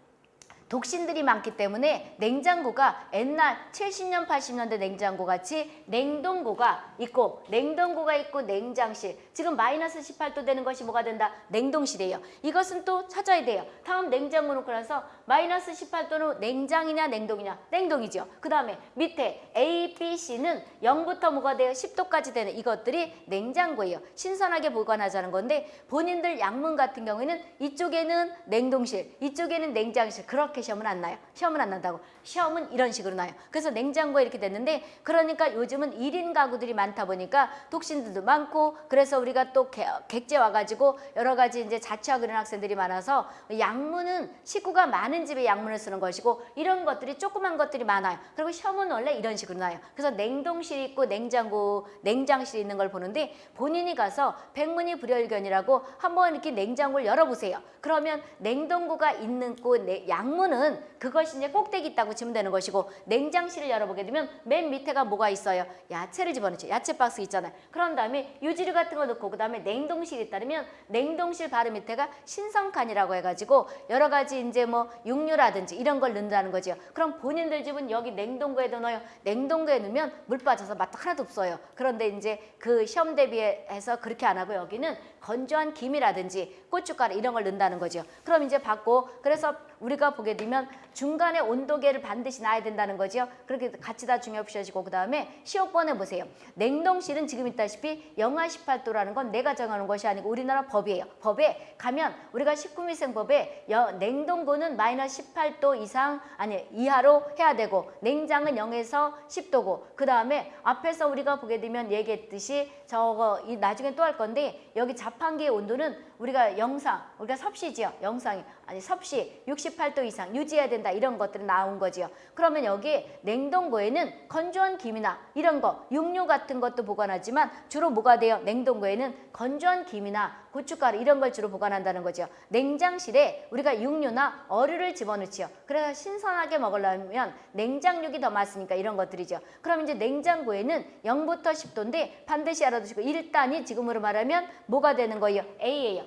독신들이 많기 때문에 냉장고가 옛날 70년 80년대 냉장고 같이 냉동고가 있고 냉동고가 있고 냉장실 지금 마이너스 18도 되는 것이 뭐가 된다? 냉동실이에요. 이것은 또 찾아야 돼요. 다음 냉장고 놓고 나서 마이너스 18도는 냉장이냐 냉동이냐 냉동이죠. 그 다음에 밑에 A, B, C는 0부터 뭐가 돼요? 10도까지 되는 이것들이 냉장고예요. 신선하게 보관하자는 건데 본인들 약문 같은 경우에는 이쪽에는 냉동실 이쪽에는 냉장실 그렇게 시험은 안 나요. 시험은 안 난다고. 시험은 이런 식으로 나요. 그래서 냉장고에 이렇게 됐는데 그러니까 요즘은 1인 가구들이 많다 보니까 독신들도 많고 그래서 우리가 또 개- 객제 와가지고 여러 가지 이제 자취하고 이런 학생들이 많아서 약문은 식구가 많은 집에 약문을 쓰는 것이고 이런 것들이 조그만 것들이 많아요. 그리고 시험은 원래 이런 식으로 나요. 그래서 냉동실 있고 냉장고, 냉장실 있는 걸 보는데 본인이 가서 백문이 불여일견이라고 한번 이렇게 냉장고를 열어보세요. 그러면 냉동고가 있는 곳 내- 약문은 그것이 이제 꼭대기 있다고 치면 되는 것이고 냉장실을 열어보게 되면 맨 밑에가 뭐가 있어요? 야채를 집어넣죠. 야채 박스 있잖아요. 그런 다음에 유지류 같은 거 넣고 그 다음에 냉동실이 따르면 냉동실 바로 밑에가 신성칸이라고 해가지고 여러 가지 이제 뭐 육류라든지 이런 걸 넣는다는 거죠. 그럼 본인들 집은 여기 냉동고에도 넣어요. 냉동고에 넣으면 물 빠져서 맛 하나도 없어요. 그런데 이제 그 시험 대비해서 그렇게 안 하고 여기는 건조한 김이라든지 고춧가루 이런 걸 넣는다는 거죠. 그럼 이제 받고 그래서 우리가 보게 되면 중간에 온도계를 반드시 놔야 된다는 거죠. 그렇게 같이 다 중요시하시고 그 다음에 시험번에 보세요. 냉동실은 지금 있다시피 영하 18도라는 건 내가 정하는 것이 아니고 우리나라 법이에요. 법에 가면 우리가 19미생법에 여, 냉동고는 마이너스 18도 이상 아니 이하로 해야 되고 냉장은 0에서 10도고 그 다음에 앞에서 우리가 보게 되면 얘기했듯이 저거 이 나중에 또 할 건데 여기 자판기의 온도는 우리가 영상 우리가 섭씨지요 영상이. 아니 섭씨 68도 이상 유지해야 된다. 이런 것들이 나온 거지요. 그러면 여기 냉동고에는 건조한 김이나 이런 거 육류 같은 것도 보관하지만 주로 뭐가 돼요? 냉동고에는 건조한 김이나 고춧가루 이런 걸 주로 보관한다는 거죠 냉장실에 우리가 육류나 어류를 집어넣지요. 그래서 신선하게 먹으려면 냉장육이 더 맛있으니까 이런 것들이죠. 그럼 이제 냉장고에는 0부터 10도인데 반드시 알아두시고 1단이 지금으로 말하면 뭐가 되는 거예요? A예요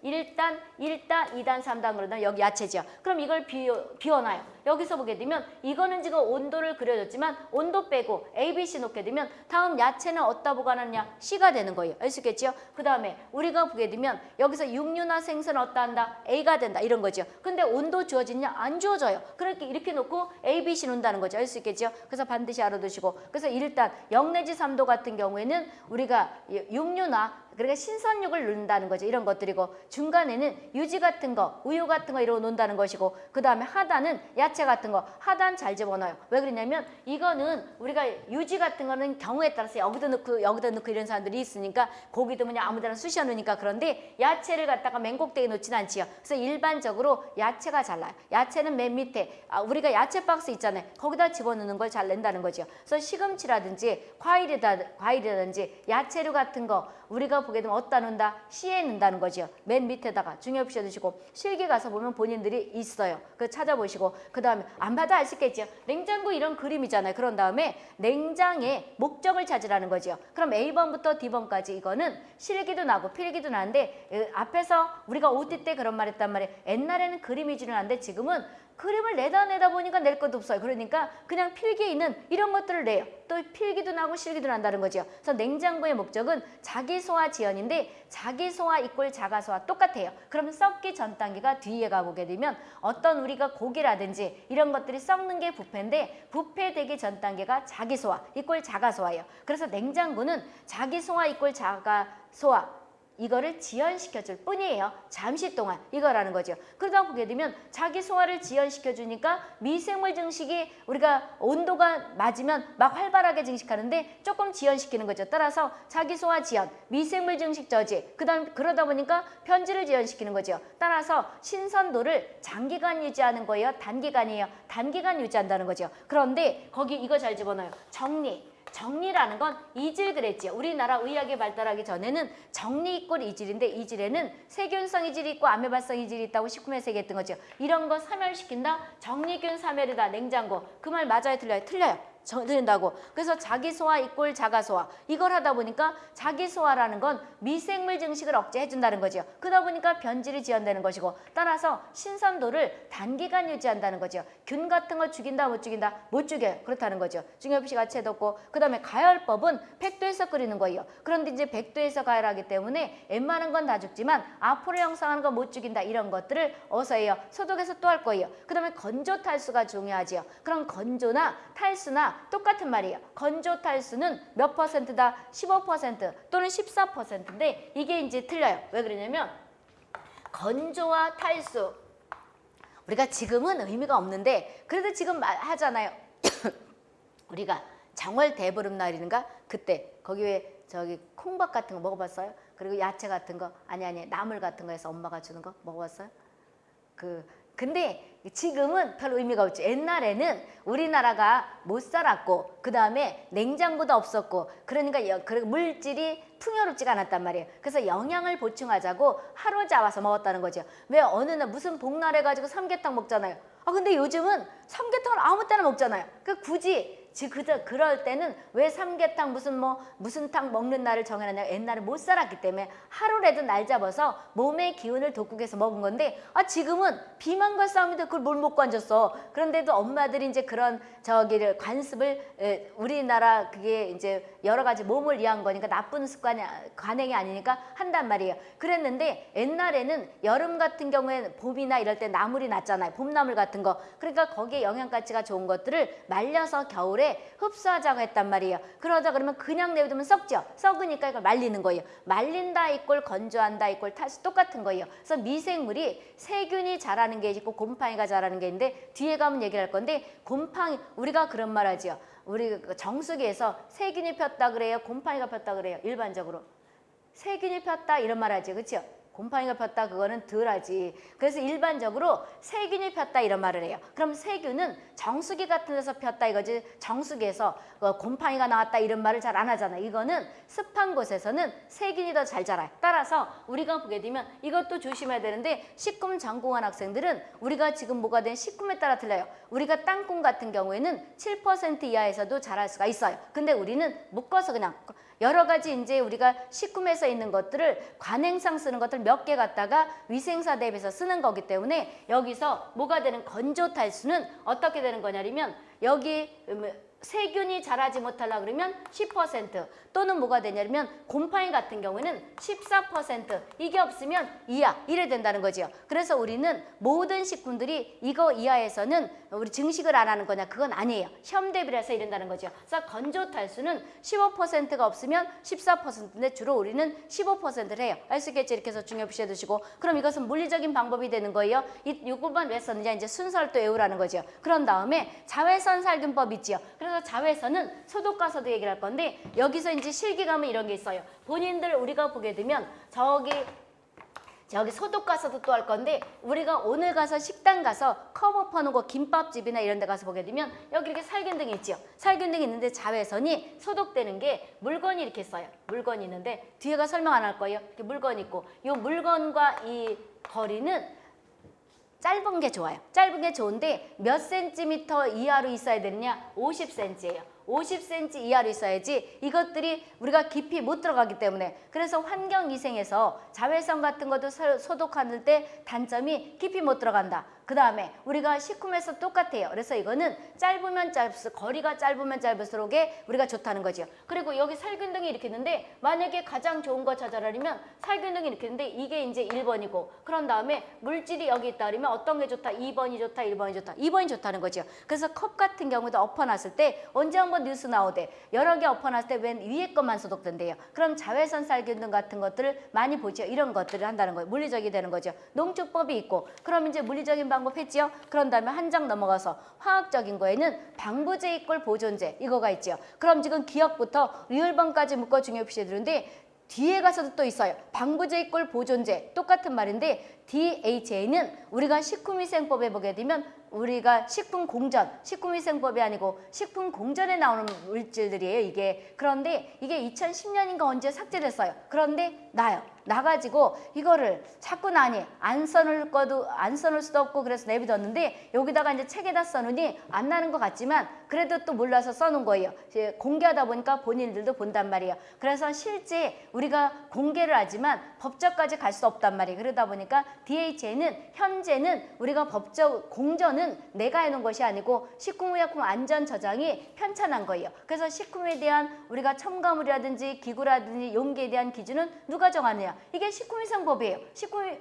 1단, 1단, 2단, 3단 그러면 여기 야채죠. 그럼 이걸 비워, 비워놔요. 여기서 보게 되면 이거는 지금 온도를 그려줬지만 온도 빼고 A, B, C 놓게 되면 다음 야채는 어디다 보관하느냐? C가 되는 거예요. 알 수 있겠죠? 그 다음에 우리가 보게 되면 여기서 육류나 생선은 어디다 한다? A가 된다. 이런 거죠. 근데 온도 주어지냐? 안 주어져요. 그렇게 이렇게 놓고 A, B, C 놓는다는 거죠. 알 수 있겠죠? 그래서 반드시 알아두시고 그래서 일단 0 내지 3도 같은 경우에는 우리가 육류나 그러니까 신선육을 넣는다는 거죠. 이런 것들이고 중간에는 유지 같은 거, 우유 같은 거 이러고 놓는다는 것이고 그 다음에 하단은 야채 같은 거 하단 잘 집어넣어요. 왜 그러냐면 이거는 우리가 유지 같은 거는 경우에 따라서 여기도 넣고 여기도 넣고 이런 사람들이 있으니까 고기도 그냥 아무데나 쑤셔 넣으니까 그런데 야채를 갖다가 맨 꼭대기에 놓지는 않지요. 그래서 일반적으로 야채가 잘 나요. 야채는 맨 밑에 아, 우리가 야채 박스 있잖아요. 거기다 집어넣는 걸 잘 낸다는 거죠. 그래서 시금치라든지 과일이다, 과일이라든지 야채류 같은 거 우리가 보게 되면 어디다 넣는다? 씨에 넣는다는 거죠. 맨 밑에다가 중요시 두시고 실기 가서 보면 본인들이 있어요. 그 찾아보시고 그 다음에 안 봐도 있겠죠. 냉장고 이런 그림이잖아요. 그런 다음에 냉장의 목적을 찾으라는 거죠. 그럼 A번부터 D번까지 이거는 실기도 나고 필기도 나는데 에, 앞에서 우리가 OT 때 그런 말 했단 말이에요. 옛날에는 그림 위주로 나는데 지금은 그림을 내다 내다 보니까 낼 것도 없어요. 그러니까 그냥 필기에 있는 이런 것들을 내요. 또 필기도 나고 실기도 난다는 거죠. 그래서 냉장고의 목적은 자기 소화 지연인데 자기 소화 이꼴 자가 소화 똑같아요. 그러면 썩기 전 단계가 뒤에 가보게 되면 어떤 우리가 고기라든지 이런 것들이 썩는 게 부패인데 부패되기 전 단계가 자기 소화 이꼴 자가 소화예요. 그래서 냉장고는 자기 소화 이꼴 자가 소화 이거를 지연시켜줄 뿐이에요. 잠시 동안 이거라는 거죠. 그러다 보게 되면 자기 소화를 지연시켜주니까 미생물 증식이 우리가 온도가 맞으면 막 활발하게 증식하는데 조금 지연시키는 거죠. 따라서 자기 소화 지연, 미생물 증식 저지, 그 다음 그러다 보니까 편지를 지연시키는 거죠. 따라서 신선도를 장기간 유지하는 거예요. 단기간이에요. 단기간 유지한다는 거죠. 그런데 거기 이거 잘 집어넣어요. 정리. 정리라는 건 이질 그랬지요. 우리나라 의학이 발달하기 전에는 정리 이꼴 이질인데 이질에는 세균성 이질이 있고 아메바성 이질이 있다고 식품에서 얘기했던 거죠. 이런 거 사멸시킨다. 정리균 사멸이다. 냉장고. 그 말 맞아요? 틀려요? 틀려요. 들린다고. 그래서 자기 소화 이꼴 자가 소화. 이걸 하다 보니까 자기 소화라는 건 미생물 증식을 억제해 준다는 거죠. 그러다 보니까 변질이 지연되는 것이고 따라서 신선도를 단기간 유지한다는 거죠. 균 같은 거 죽인다 못 죽인다 못 죽여요. 그렇다는 거죠. 중엽씨 같이 해뒀고 그 다음에 가열법은 100도에서 끓이는 거예요. 그런데 이제 100도에서 가열하기 때문에 웬만한 건 다 죽지만 앞으로 형성하는 건 못 죽인다 이런 것들을 어서 해요. 소독해서 또 할 거예요. 그 다음에 건조 탈수가 중요하지요. 그럼 건조나 탈수나 똑같은 말이에요. 건조 탈수는 몇 퍼센트다? 15% 또는 14%인데 이게 이제 틀려요. 왜 그러냐면 건조와 탈수 우리가 지금은 의미가 없는데 그래도 지금 말 하잖아요. 우리가 정월 대보름날인가 그때 거기 왜 저기 콩밥 같은 거 먹어봤어요? 그리고 야채 같은 거 아니 아니 나물 같은 거 해서 엄마가 주는 거 먹어봤어요? 그 근데 지금은 별 의미가 없지. 옛날에는 우리나라가 못 살았고 그 다음에 냉장고도 없었고 그러니까 물질이 풍요롭지가 않았단 말이에요. 그래서 영양을 보충하자고 하루 잡아서 먹었다는 거죠. 왜 어느 날 무슨 복날 해가지고 삼계탕 먹잖아요. 아 근데 요즘은 삼계탕을 아무 때나 먹잖아요. 그 굳이 지 그저 그럴 때는 왜 삼계탕 무슨 뭐 무슨 탕 먹는 날을 정해놨냐 옛날에 못 살았기 때문에 하루라도 날 잡아서 몸의 기운을 돋구 해서 먹은 건데 아 지금은 비만과 싸움인데 그걸 뭘 먹고 앉았어? 그런데도 엄마들이 이제 그런 저기를 관습을 에, 우리나라 그게 이제 여러 가지 몸을 위한 거니까 나쁜 습관이 아- 관행이 아니니까 한단 말이에요. 그랬는데 옛날에는 여름 같은 경우에는 봄이나 이럴 때 나물이 났잖아요. 봄나물 같은 거 그러니까 거기에 영양가치가 좋은 것들을 말려서 겨울에 흡수하자고 했단 말이에요. 그러다 그러면 그냥 내두면 썩죠. 썩으니까 이걸 말리는 거예요. 말린다 이꼴 건조한다 이꼴 탈수 똑같은 거예요. 그래서 미생물이 세균이 자라는 게 있고 곰팡이가 자라는 게 있는데 뒤에 가면 얘기를 할 건데 곰팡이 우리가 그런 말 하지요. 우리 그 정수기에서 세균이 폈다 그래요. 곰팡이가 폈다 그래요. 일반적으로. 세균이 폈다 이런 말 하지 그렇죠? 곰팡이가 폈다 그거는 덜하지. 그래서 일반적으로 세균이 폈다 이런 말을 해요. 그럼 세균은 정수기 같은 데서 폈다 이거지. 정수기에서 어, 곰팡이가 나왔다 이런 말을 잘 안 하잖아 이거는 습한 곳에서는 세균이 더 잘 자라요. 따라서 우리가 보게 되면 이것도 조심해야 되는데 식품 전공한 학생들은 우리가 지금 뭐가 된 식품에 따라 틀려요. 우리가 땅콩 같은 경우에는 7% 이하에서도 자랄 수가 있어요. 근데 우리는 묶어서 그냥 여러 가지 이제 우리가 식품에서 있는 것들을 관행상 쓰는 것들 몇 개 갖다가 위생사 대비해서 쓰는 거기 때문에 여기서 뭐가 되는 건조 탈수는 어떻게 되는 거냐면 여기 음, 세균이 자라지 못하려 그러면 10% 또는 뭐가 되냐면 곰팡이 같은 경우에는 14% 이게 없으면 이하 이래 된다는 거죠. 그래서 우리는 모든 식품들이 이거 이하에서는 우리 증식을 안 하는 거냐 그건 아니에요. 해서 이른다는 거죠. 그래서 건조 탈수는 15%가 없으면 14%인데 주로 우리는 15%를 해요. 알 수 있겠지 이렇게 해서 중요시해 두시고 그럼 이것은 물리적인 방법이 되는 거예요. 이 요것만 왜 썼느냐 이제 순서를 또 외우라는 거죠. 그런 다음에 자외선 살균법 있지요. 그래서 자외선은 소독가서도 얘기를 할 건데 여기서 이제 실기감은 이런 게 있어요. 본인들 우리가 보게 되면 저기 저기 소독 가서도 또 할 건데 우리가 오늘 가서 식당 가서 퍼놓은 거 김밥집이나 이런 데 가서 보게 되면 여기 이렇게 살균등이 있죠. 살균등이 있는데 자외선이 소독되는 게 물건이 이렇게 있어요. 물건이 있는데 뒤에가 설명 안 할 거예요. 이렇게 물건 있고 이 물건과 이 거리는 짧은 게 좋아요. 짧은 게 좋은데 몇 센티미터 이하로 있어야 되느냐? 50cm예요. 50cm 이하로 있어야지 이것들이 우리가 깊이 못 들어가기 때문에 그래서 환경위생에서 자외선 같은 것도 소- 소독하는 때 단점이 깊이 못 들어간다. 그 다음에 우리가 식품에서 똑같아요. 그래서 이거는 짧으면 짧을수록 거리가 짧으면 짧을수록에 우리가 좋다는 거죠. 그리고 여기 살균등이 이렇게 있는데 만약에 가장 좋은 거 찾아라면 살균등이 이렇게 있는데 이게 이제 1번이고 그런 다음에 물질이 여기 있다 그러면 어떤 게 좋다? 2번이 좋다, 1번이 좋다. 2번이 좋다는 거죠. 그래서 컵 같은 경우도 엎어놨을 때 언제 한번 뉴스 나오대. 여러 개 엎어놨을 때 웬 위에 것만 소독된대요. 그럼 자외선 살균등 같은 것들을 많이 보죠. 이런 것들을 한다는 거예요. 물리적이 되는 거죠. 농축법이 있고 그럼 이제 물리적인 방법 했지요. 그런 다음에 한 장 넘어가서 화학적인 거에는 방부제 이꼴 보존제 이거가 있죠. 그럼 지금 기억부터 리을번까지 묶어 중요 표시해 두는데 뒤에 가서도 또 있어요. 방부제 이꼴 보존제 똑같은 말인데 DHA는 우리가 식품위생법에 보게 되면 우리가 식품 공전, 식품위생법이 아니고 식품 공전에 나오는 물질들이에요. 이게 그런데 이게 2010년인가 언제 삭제됐어요. 그런데 나요. 나가지고 이거를 자꾸 나니 안 써놓을 거도 안 써놓을 수도 없고 그래서 내비뒀는데 여기다가 이제 책에다 써놓으니 안 나는 것 같지만 그래도 또 몰라서 써놓은 거예요. 공개하다 보니까 본인들도 본단 말이에요. 그래서 실제 우리가 공개를 하지만 법적까지 갈 수 없단 말이에요. 그러다 보니까 DHA는 현재는 우리가 법적 공전은 내가 해놓은 것이 아니고 식품의약품 안전 저장이 편찬한 거예요. 그래서 식품에 대한 우리가 첨가물이라든지 기구라든지 용기에 대한 기준은 누가 정하느냐? 이게 식품위생법이에요. 식품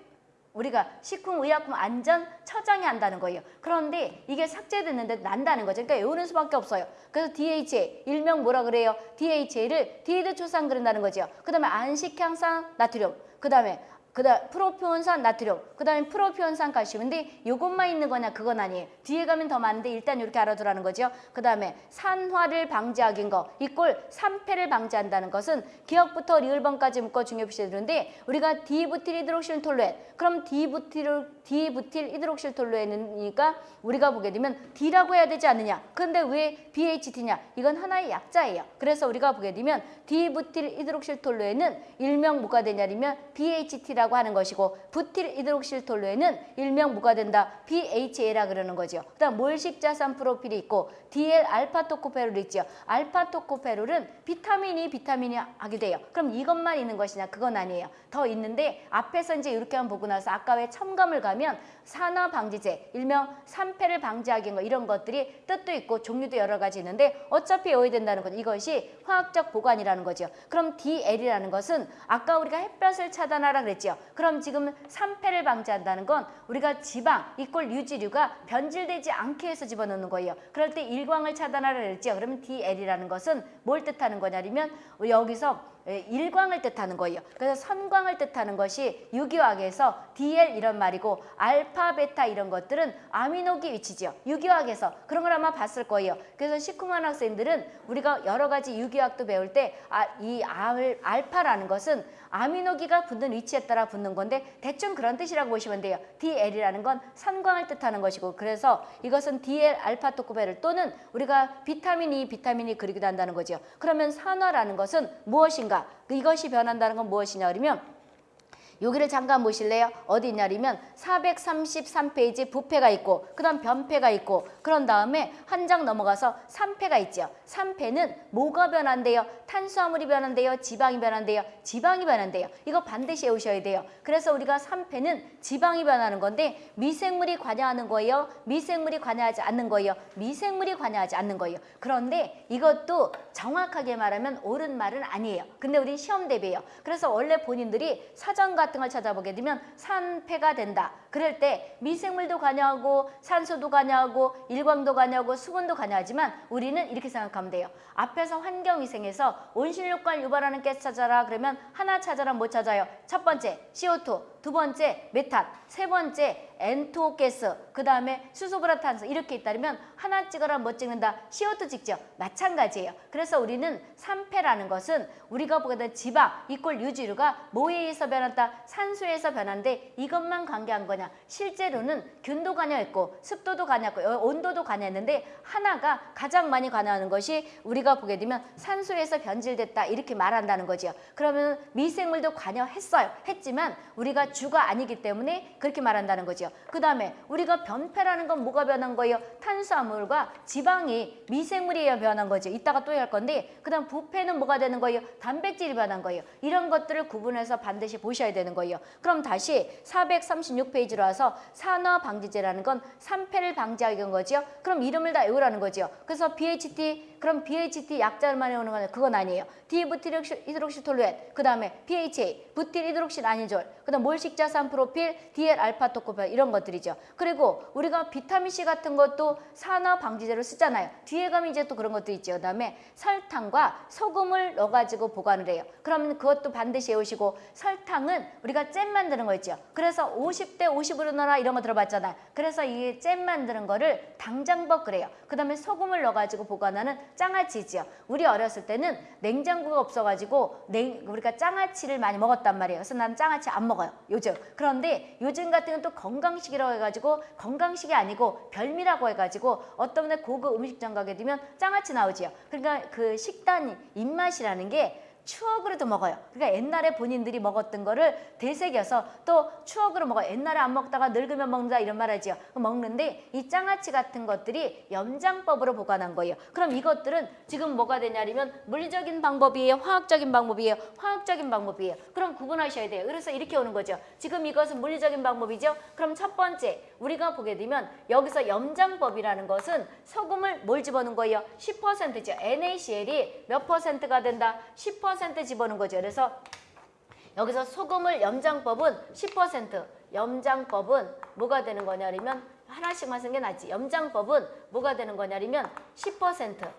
우리가 식품의약품 안전 처장이 한다는 거예요. 그런데 이게 삭제됐는데 난다는 거죠. 그러니까 외우는 수밖에 없어요. 그래서 DHA 일명 뭐라 그래요? DHA를 디에드 초산 그런다는 거죠. 그 다음에 안식향산 나트륨, 그 다음에 그다음 프로피온산 나트륨, 그다음에 프로피온산 칼슘인데 이것만 있는 거냐? 그건 아니에요. 뒤에 가면 더 많은데 일단 이렇게 알아두라는 거죠. 그다음에 산화를 방지하기인 거. equal 산패를 방지한다는 것은 기역부터 리을번까지 묶어 중요시 되는데 우리가 톨루엔 그럼 디부틸 디부틸 히드록실 톨루엔이니까 우리가 보게 되면 D라고 해야 되지 않느냐? 근데 왜 BHT냐? 이건 하나의 약자예요. 그래서 우리가 보게 되면 디부틸 히드록실 톨루엔은 일명 뭐가 되냐면 BHT라고 하는 것이고 부틸 히드록실 톨루엔은 일명 뭐가 된다? BHA라 그러는 거죠. 그다음 몰식자산 프로필이 있고 DL 알파 토코페롤 있죠. 알파 토코페롤은 비타민이 비타민이 하게 돼요. 그럼 이것만 있는 것이냐? 그건 아니에요. 더 있는데 앞에서 이제 이렇게 한번 보고 나서 아까 왜 첨가물 가면 момент 산화 방지제, 일명 산패를 방지하기 거 이런 것들이 뜻도 있고 종류도 여러 가지 있는데 어차피 외워야 된다는 거죠. 이것이 화학적 보관이라는 거죠. 그럼 DL이라는 것은 아까 우리가 햇볕을 차단하라 그랬죠. 그럼 지금 산패를 방지한다는 건 우리가 지방 이꼴 유지류가 변질되지 않게 해서 집어넣는 거예요. 그럴 때 일광을 차단하라 그랬죠. 그러면 DL이라는 것은 뭘 뜻하는 거냐면 여기서 예, 일광을 뜻하는 거예요. 그래서 선광을 뜻하는 것이 유기화학에서 DL 이런 말이고 알파, 베타 이런 것들은 아미노기 위치지요. 유기화학에서 그런 걸 아마 봤을 거예요. 그래서 식후만 학생들은 우리가 여러 가지 유기화학도 배울 때이 아, 알파라는 것은 아미노기가 붙는 위치에 따라 붙는 건데 대충 그런 뜻이라고 보시면 돼요. DL이라는 건 산광을 뜻하는 것이고 그래서 이것은 DL 알파 토코베를 또는 우리가 비타민 E, 비타민 E 그리기도 한다는 거죠. 그러면 산화라는 것은 무엇인가? 이것이 변한다는 건 무엇이냐 그러면 여기를 잠깐 보실래요? 어디 있냐면 433페이지 부패가 있고 그 다음 변패가 있고 그런 다음에 한 장 넘어가서 3패가 있죠. 3패는 뭐가 변한대요? 탄수화물이 변한대요? 지방이 변한대요? 지방이 변한대요. 이거 반드시 외우셔야 돼요. 그래서 우리가 3패는 지방이 변하는 건데 미생물이 관여하는 거예요? 미생물이 관여하지 않는 거예요? 미생물이 관여하지 않는 거예요. 그런데 이것도 정확하게 말하면 옳은 말은 아니에요. 근데 우리 시험 대비예요. 그래서 원래 본인들이 사전 같은 걸 찾아보게 되면 산패가 된다. 그럴 때 미생물도 관여하고 산소도 관여하고 일광도 관여하고 수분도 관여하지만 우리는 이렇게 생각하면 돼요. 앞에서 환경위생에서 온실효과를 유발하는 가스 찾아라 그러면 하나 찾아라 못 찾아요. 첫 번째 CO2, 두 번째 메탄, 세 번째 N2O 가스, 그 다음에 수소브라탄소 이렇게 있다면 하나 찍어라 못 찍는다. CO2 찍죠. 마찬가지예요. 그래서 우리는 산패라는 것은 우리가 보게 된 지방 이꼴 유지류가 뭐에 의해서 변한다? 산소에서 변한데 이것만 관계한 거냐? 실제로는 균도 관여했고 습도도 관여했고 온도도 관여했는데 하나가 가장 많이 관여하는 것이 우리가 보게 되면 산소에서 변질됐다 이렇게 말한다는 거죠. 그러면 미생물도 관여했어요. 했지만 우리가 주가 아니기 때문에 그렇게 말한다는 거 죠. 그 다음에 우리가 변폐라는 건 뭐가 변한 거예요? 탄수화물과 지방이 미생물이 변한 거죠. 이따가 또 할 건데 그 다음 부패는 뭐가 되는 거예요? 단백질이 변한 거예요. 이런 것들을 구분해서 반드시 보셔야 되는 거예요. 그럼 다시 436페이지로 와서 산화 방지제라는 건 산패를 방지하기 거죠. 그럼 이름을 다 외우라는 거죠. 그래서 BHT 그럼 BHT 약자만 외우는 건 그건 아니에요. 디부틸 히드록시톨루엔 그 다음에 PHA 부틸 히드록실 아니졸 그 다음 몰식자 산 프로필 DL 알파 토코펠 이런 것들이죠. 그리고 우리가 비타민C 같은 것도 산화 방지제로 쓰잖아요. 뒤에 가면 이제 또 그런 것도 있죠. 그 다음에 설탕과 소금을 넣어가지고 보관을 해요. 그러면 그것도 반드시 외우시고 설탕은 우리가 잼 만드는 거 있죠. 그래서 50대 50으로 넣어라 이런 거 들어봤잖아요. 그래서 이 잼 만드는 거를 당장법 그래요. 그 다음에 소금을 넣어가지고 보관하는 장아찌지요. 우리 어렸을 때는 냉장고가 없어가지고 냉, 우리가 장아찌를 많이 먹었단 말이에요. 그래서 난 장아찌 안 먹어요. 요즘. 그런데 요즘 같은 건 또 건강식이라고 해가지고 건강식이 아니고 별미라고 해가지고 어떤 고급 음식점 가게 되면 장아찌 나오지요. 그러니까 그 식단 입맛이라는 게 추억으로도 먹어요. 그러니까 옛날에 본인들이 먹었던 거를 되새겨서 또 추억으로 먹어요. 옛날에 안 먹다가 늙으면 먹는다 이런 말 하지요. 먹는데 이 장아찌 같은 것들이 염장법으로 보관한 거예요. 그럼 이것들은 지금 뭐가 되냐면 물리적인 방법이에요. 화학적인 방법이에요. 화학적인 방법이에요. 그럼 구분하셔야 돼요. 그래서 이렇게 오는 거죠. 지금 이것은 물리적인 방법이죠. 그럼 첫 번째 우리가 보게 되면 여기서 염장법이라는 것은 소금을 뭘 집어넣은 거예요? 10%죠. NaCl이 몇 퍼센트가 된다? 10% 집어넣은 거죠. 그래서 여기서 소금을 염장법은 10% 염장법은 뭐가 되는 거냐면 하나씩만 쓴 게 낫지. 염장법은 뭐가 되는 거냐면 10%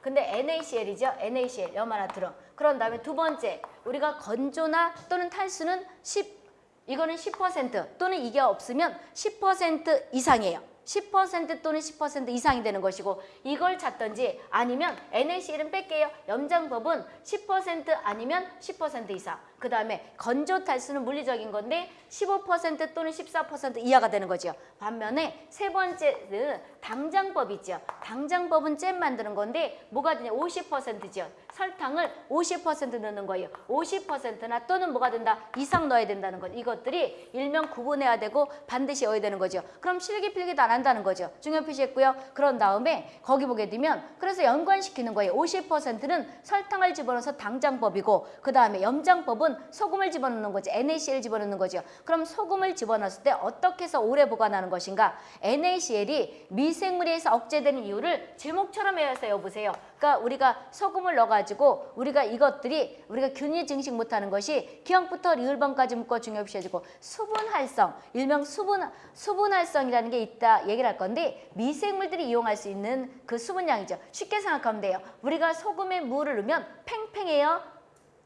근데 NaCl이죠. NaCl 염 하나 들어. 그런 다음에 두 번째 우리가 건조나 또는 탈수는 10 이거는 10% 또는 이게 없으면 10% 이상이에요. 10% 또는 10% 이상이 되는 것이고 이걸 찾던지 아니면 NaCl은 뺄게요. 염장법은 10% 아니면 10% 이상. 그 다음에 건조 탈수는 물리적인 건데 15% 또는 14% 이하가 되는 거죠. 반면에 세 번째는 당장법 있죠. 당장법은 잼 만드는 건데 뭐가 되냐 50%죠. 설탕을 50% 넣는 거예요. 50%나 또는 뭐가 된다 이상 넣어야 된다는 것. 이것들이 일명 구분해야 되고 반드시 넣어야 되는 거죠. 그럼 실기필기도 안 한다는 거죠. 중요 표시했고요. 그런 다음에 거기 보게 되면 그래서 연관시키는 거예요. 50%는 설탕을 집어넣어서 당장법이고 그 다음에 염장법은 소금을 집어넣는 거죠. NaCl 집어넣는 거죠. 그럼 소금을 집어넣었을 때 어떻게 해서 오래 보관하는 것인가? NaCl이 미생물에서 억제되는 이유를 제목처럼 외워서 여보세요. 그러니까 우리가 소금을 넣어가지고 우리가 이것들이 우리가 균일 증식 못하는 것이 기억부터 리을번까지 묶어 중요시해지고 수분활성, 일명 수분 수분활성이라는 게 있다 얘기를 할 건데 미생물들이 이용할 수 있는 그 수분량이죠. 쉽게 생각하면 돼요. 우리가 소금에 물을 넣으면 팽팽해요.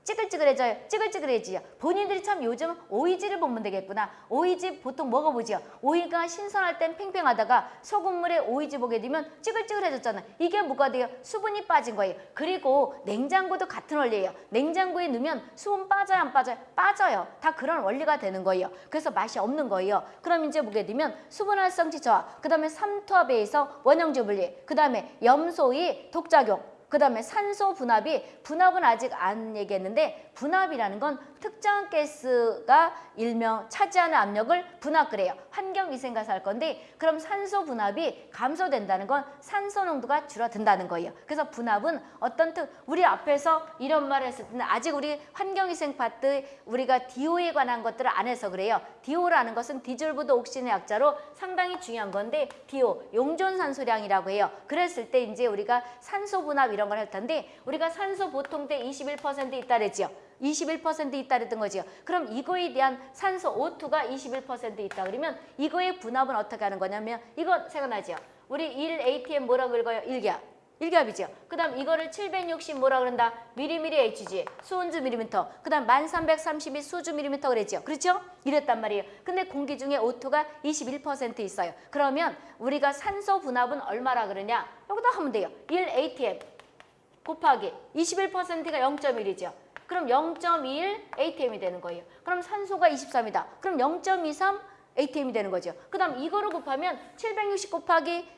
찌글찌글해져요. 찌글찌글해지죠. 본인들이 참 요즘 오이지를 보면 되겠구나. 오이지 보통 먹어보죠. 오이가 신선할 땐 팽팽하다가 소금물에 오이지 보게 되면 찌글찌글해졌잖아. 이게 뭐가 돼요? 수분이 빠진 거예요. 그리고 냉장고도 같은 원리예요. 냉장고에 넣으면 수분 빠져요 안 빠져요? 빠져요. 다 그런 원리가 되는 거예요. 그래서 맛이 없는 거예요. 그럼 이제 보게 되면 수분 활성치 저하, 그 다음에 삼투압에 의해서 원형질 분리, 그 다음에 염소의 독작용, 그 다음에 산소 분압이 분압은 아직 안 얘기했는데 분압이라는 건 특정 가스가 일명 차지하는 압력을 분압 그래요. 환경위생가서 할 건데 그럼 산소 분압이 감소된다는 건 산소 농도가 줄어든다는 거예요. 그래서 분압은 어떤 특 우리 앞에서 이런 말을 했을 때는 아직 우리 환경위생 파트 우리가 DO에 관한 것들을 안 해서 그래요. DO라는 것은 dissolved oxygen의 약자로 상당히 중요한 건데 DO 용존산소량이라고 해요. 그랬을 때 이제 우리가 산소 분압 이런 걸 할 텐데 우리가 산소 보통 때 21% 있다 그랬지요. 21% 있다 그랬던 거지요. 그럼 이거에 대한 산소 O2가 21% 있다 그러면 이거의 분압은 어떻게 하는 거냐면 이거 생각나죠? 우리 1ATM 뭐라고 읽어요? 1기압. 1기압이죠. 그 다음 이거를 760 뭐라 그런다? 미리미리 HG, 수온주 밀리미터. 그 다음 1332 수주 밀리미터 그랬죠. 그렇죠? 이랬단 말이에요. 근데 공기 중에 O2가 21% 있어요. 그러면 우리가 산소 분압은 얼마라 그러냐? 여기다 하면 돼요. 1ATM 곱하기 21%가 0.1이죠. 그럼 0.21 ATM이 되는 거예요. 그럼 산소가 23이다. 그럼 0.23 ATM이 되는 거죠. 그 다음 이거를 곱하면 760 곱하기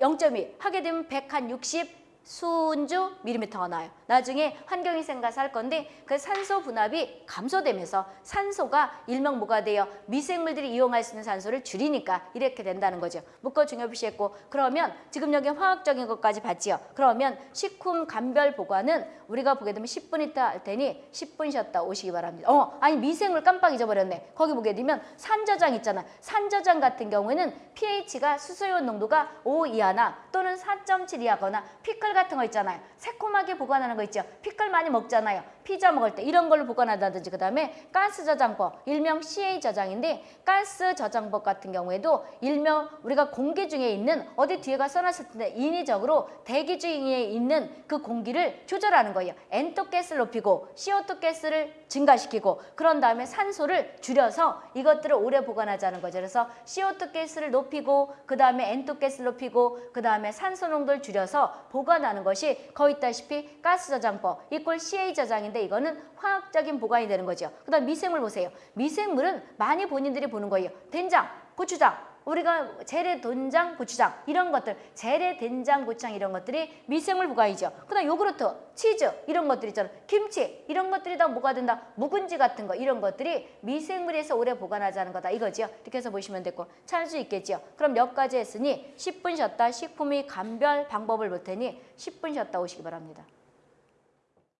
0.2 하게 되면 160 수은주 밀리미터가 나요. 나중에 환경위생 가서 할 건데 그 산소 분압이 감소되면서 산소가 일명 뭐가 돼요? 미생물들이 이용할 수 있는 산소를 줄이니까 이렇게 된다는 거죠. 묶어 중요 표시했고 그러면 지금 여기 화학적인 것까지 봤지요. 그러면 식품 감별 보관은 우리가 보게 되면 10분 있다 할 테니 10분 쉬었다 오시기 바랍니다. 어 아니 미생물 깜빡 잊어버렸네. 거기 보게 되면 산저장 있잖아. 산저장 같은 경우에는 pH가 수소이온 농도가 5 이하나 또는 4.7 이하거나 피클 같은 거 있잖아요. 새콤하게 보관하는 거 있죠. 피클 많이 먹잖아요. 피자 먹을 때 이런 걸로 보관한다든지 그 다음에 가스 저장법 일명 CA 저장인데 가스 저장법 같은 경우에도 일명 우리가 공기 중에 있는 어디 뒤에가 써놨을 텐데 인위적으로 대기 중에 있는 그 공기를 조절하는 거예요. N토 가스를 높이고 CO2 가스를 증가시키고 그런 다음에 산소를 줄여서 이것들을 오래 보관하자는 거죠. 그래서 CO2 가스를 높이고 그 다음에 N토 가스를 높이고 그 다음에 산소 농도를 줄여서 보관하는 것이 거의 있다시피 가스 저장법 이꼴 CA 저장인데 이거는 화학적인 보관이 되는 거죠. 그 다음 미생물 보세요. 미생물은 많이 본인들이 보는 거예요. 된장, 고추장, 우리가 재래 된장, 고추장 이런 것들, 재래 된장, 고추장 이런 것들이 미생물 부가이죠. 그다음 요구르트, 치즈 이런 것들 있잖아. 김치 이런 것들이 다 뭐가 된다? 묵은지 같은 거 이런 것들이 미생물에서 오래 보관하자는 거다 이거지요. 이렇게 해서 보시면 되고 찾을 수 있겠지요. 그럼 몇 가지 했으니 10분 쉬었다 식품의 감별 방법을 볼 테니 10분 쉬었다 오시기 바랍니다.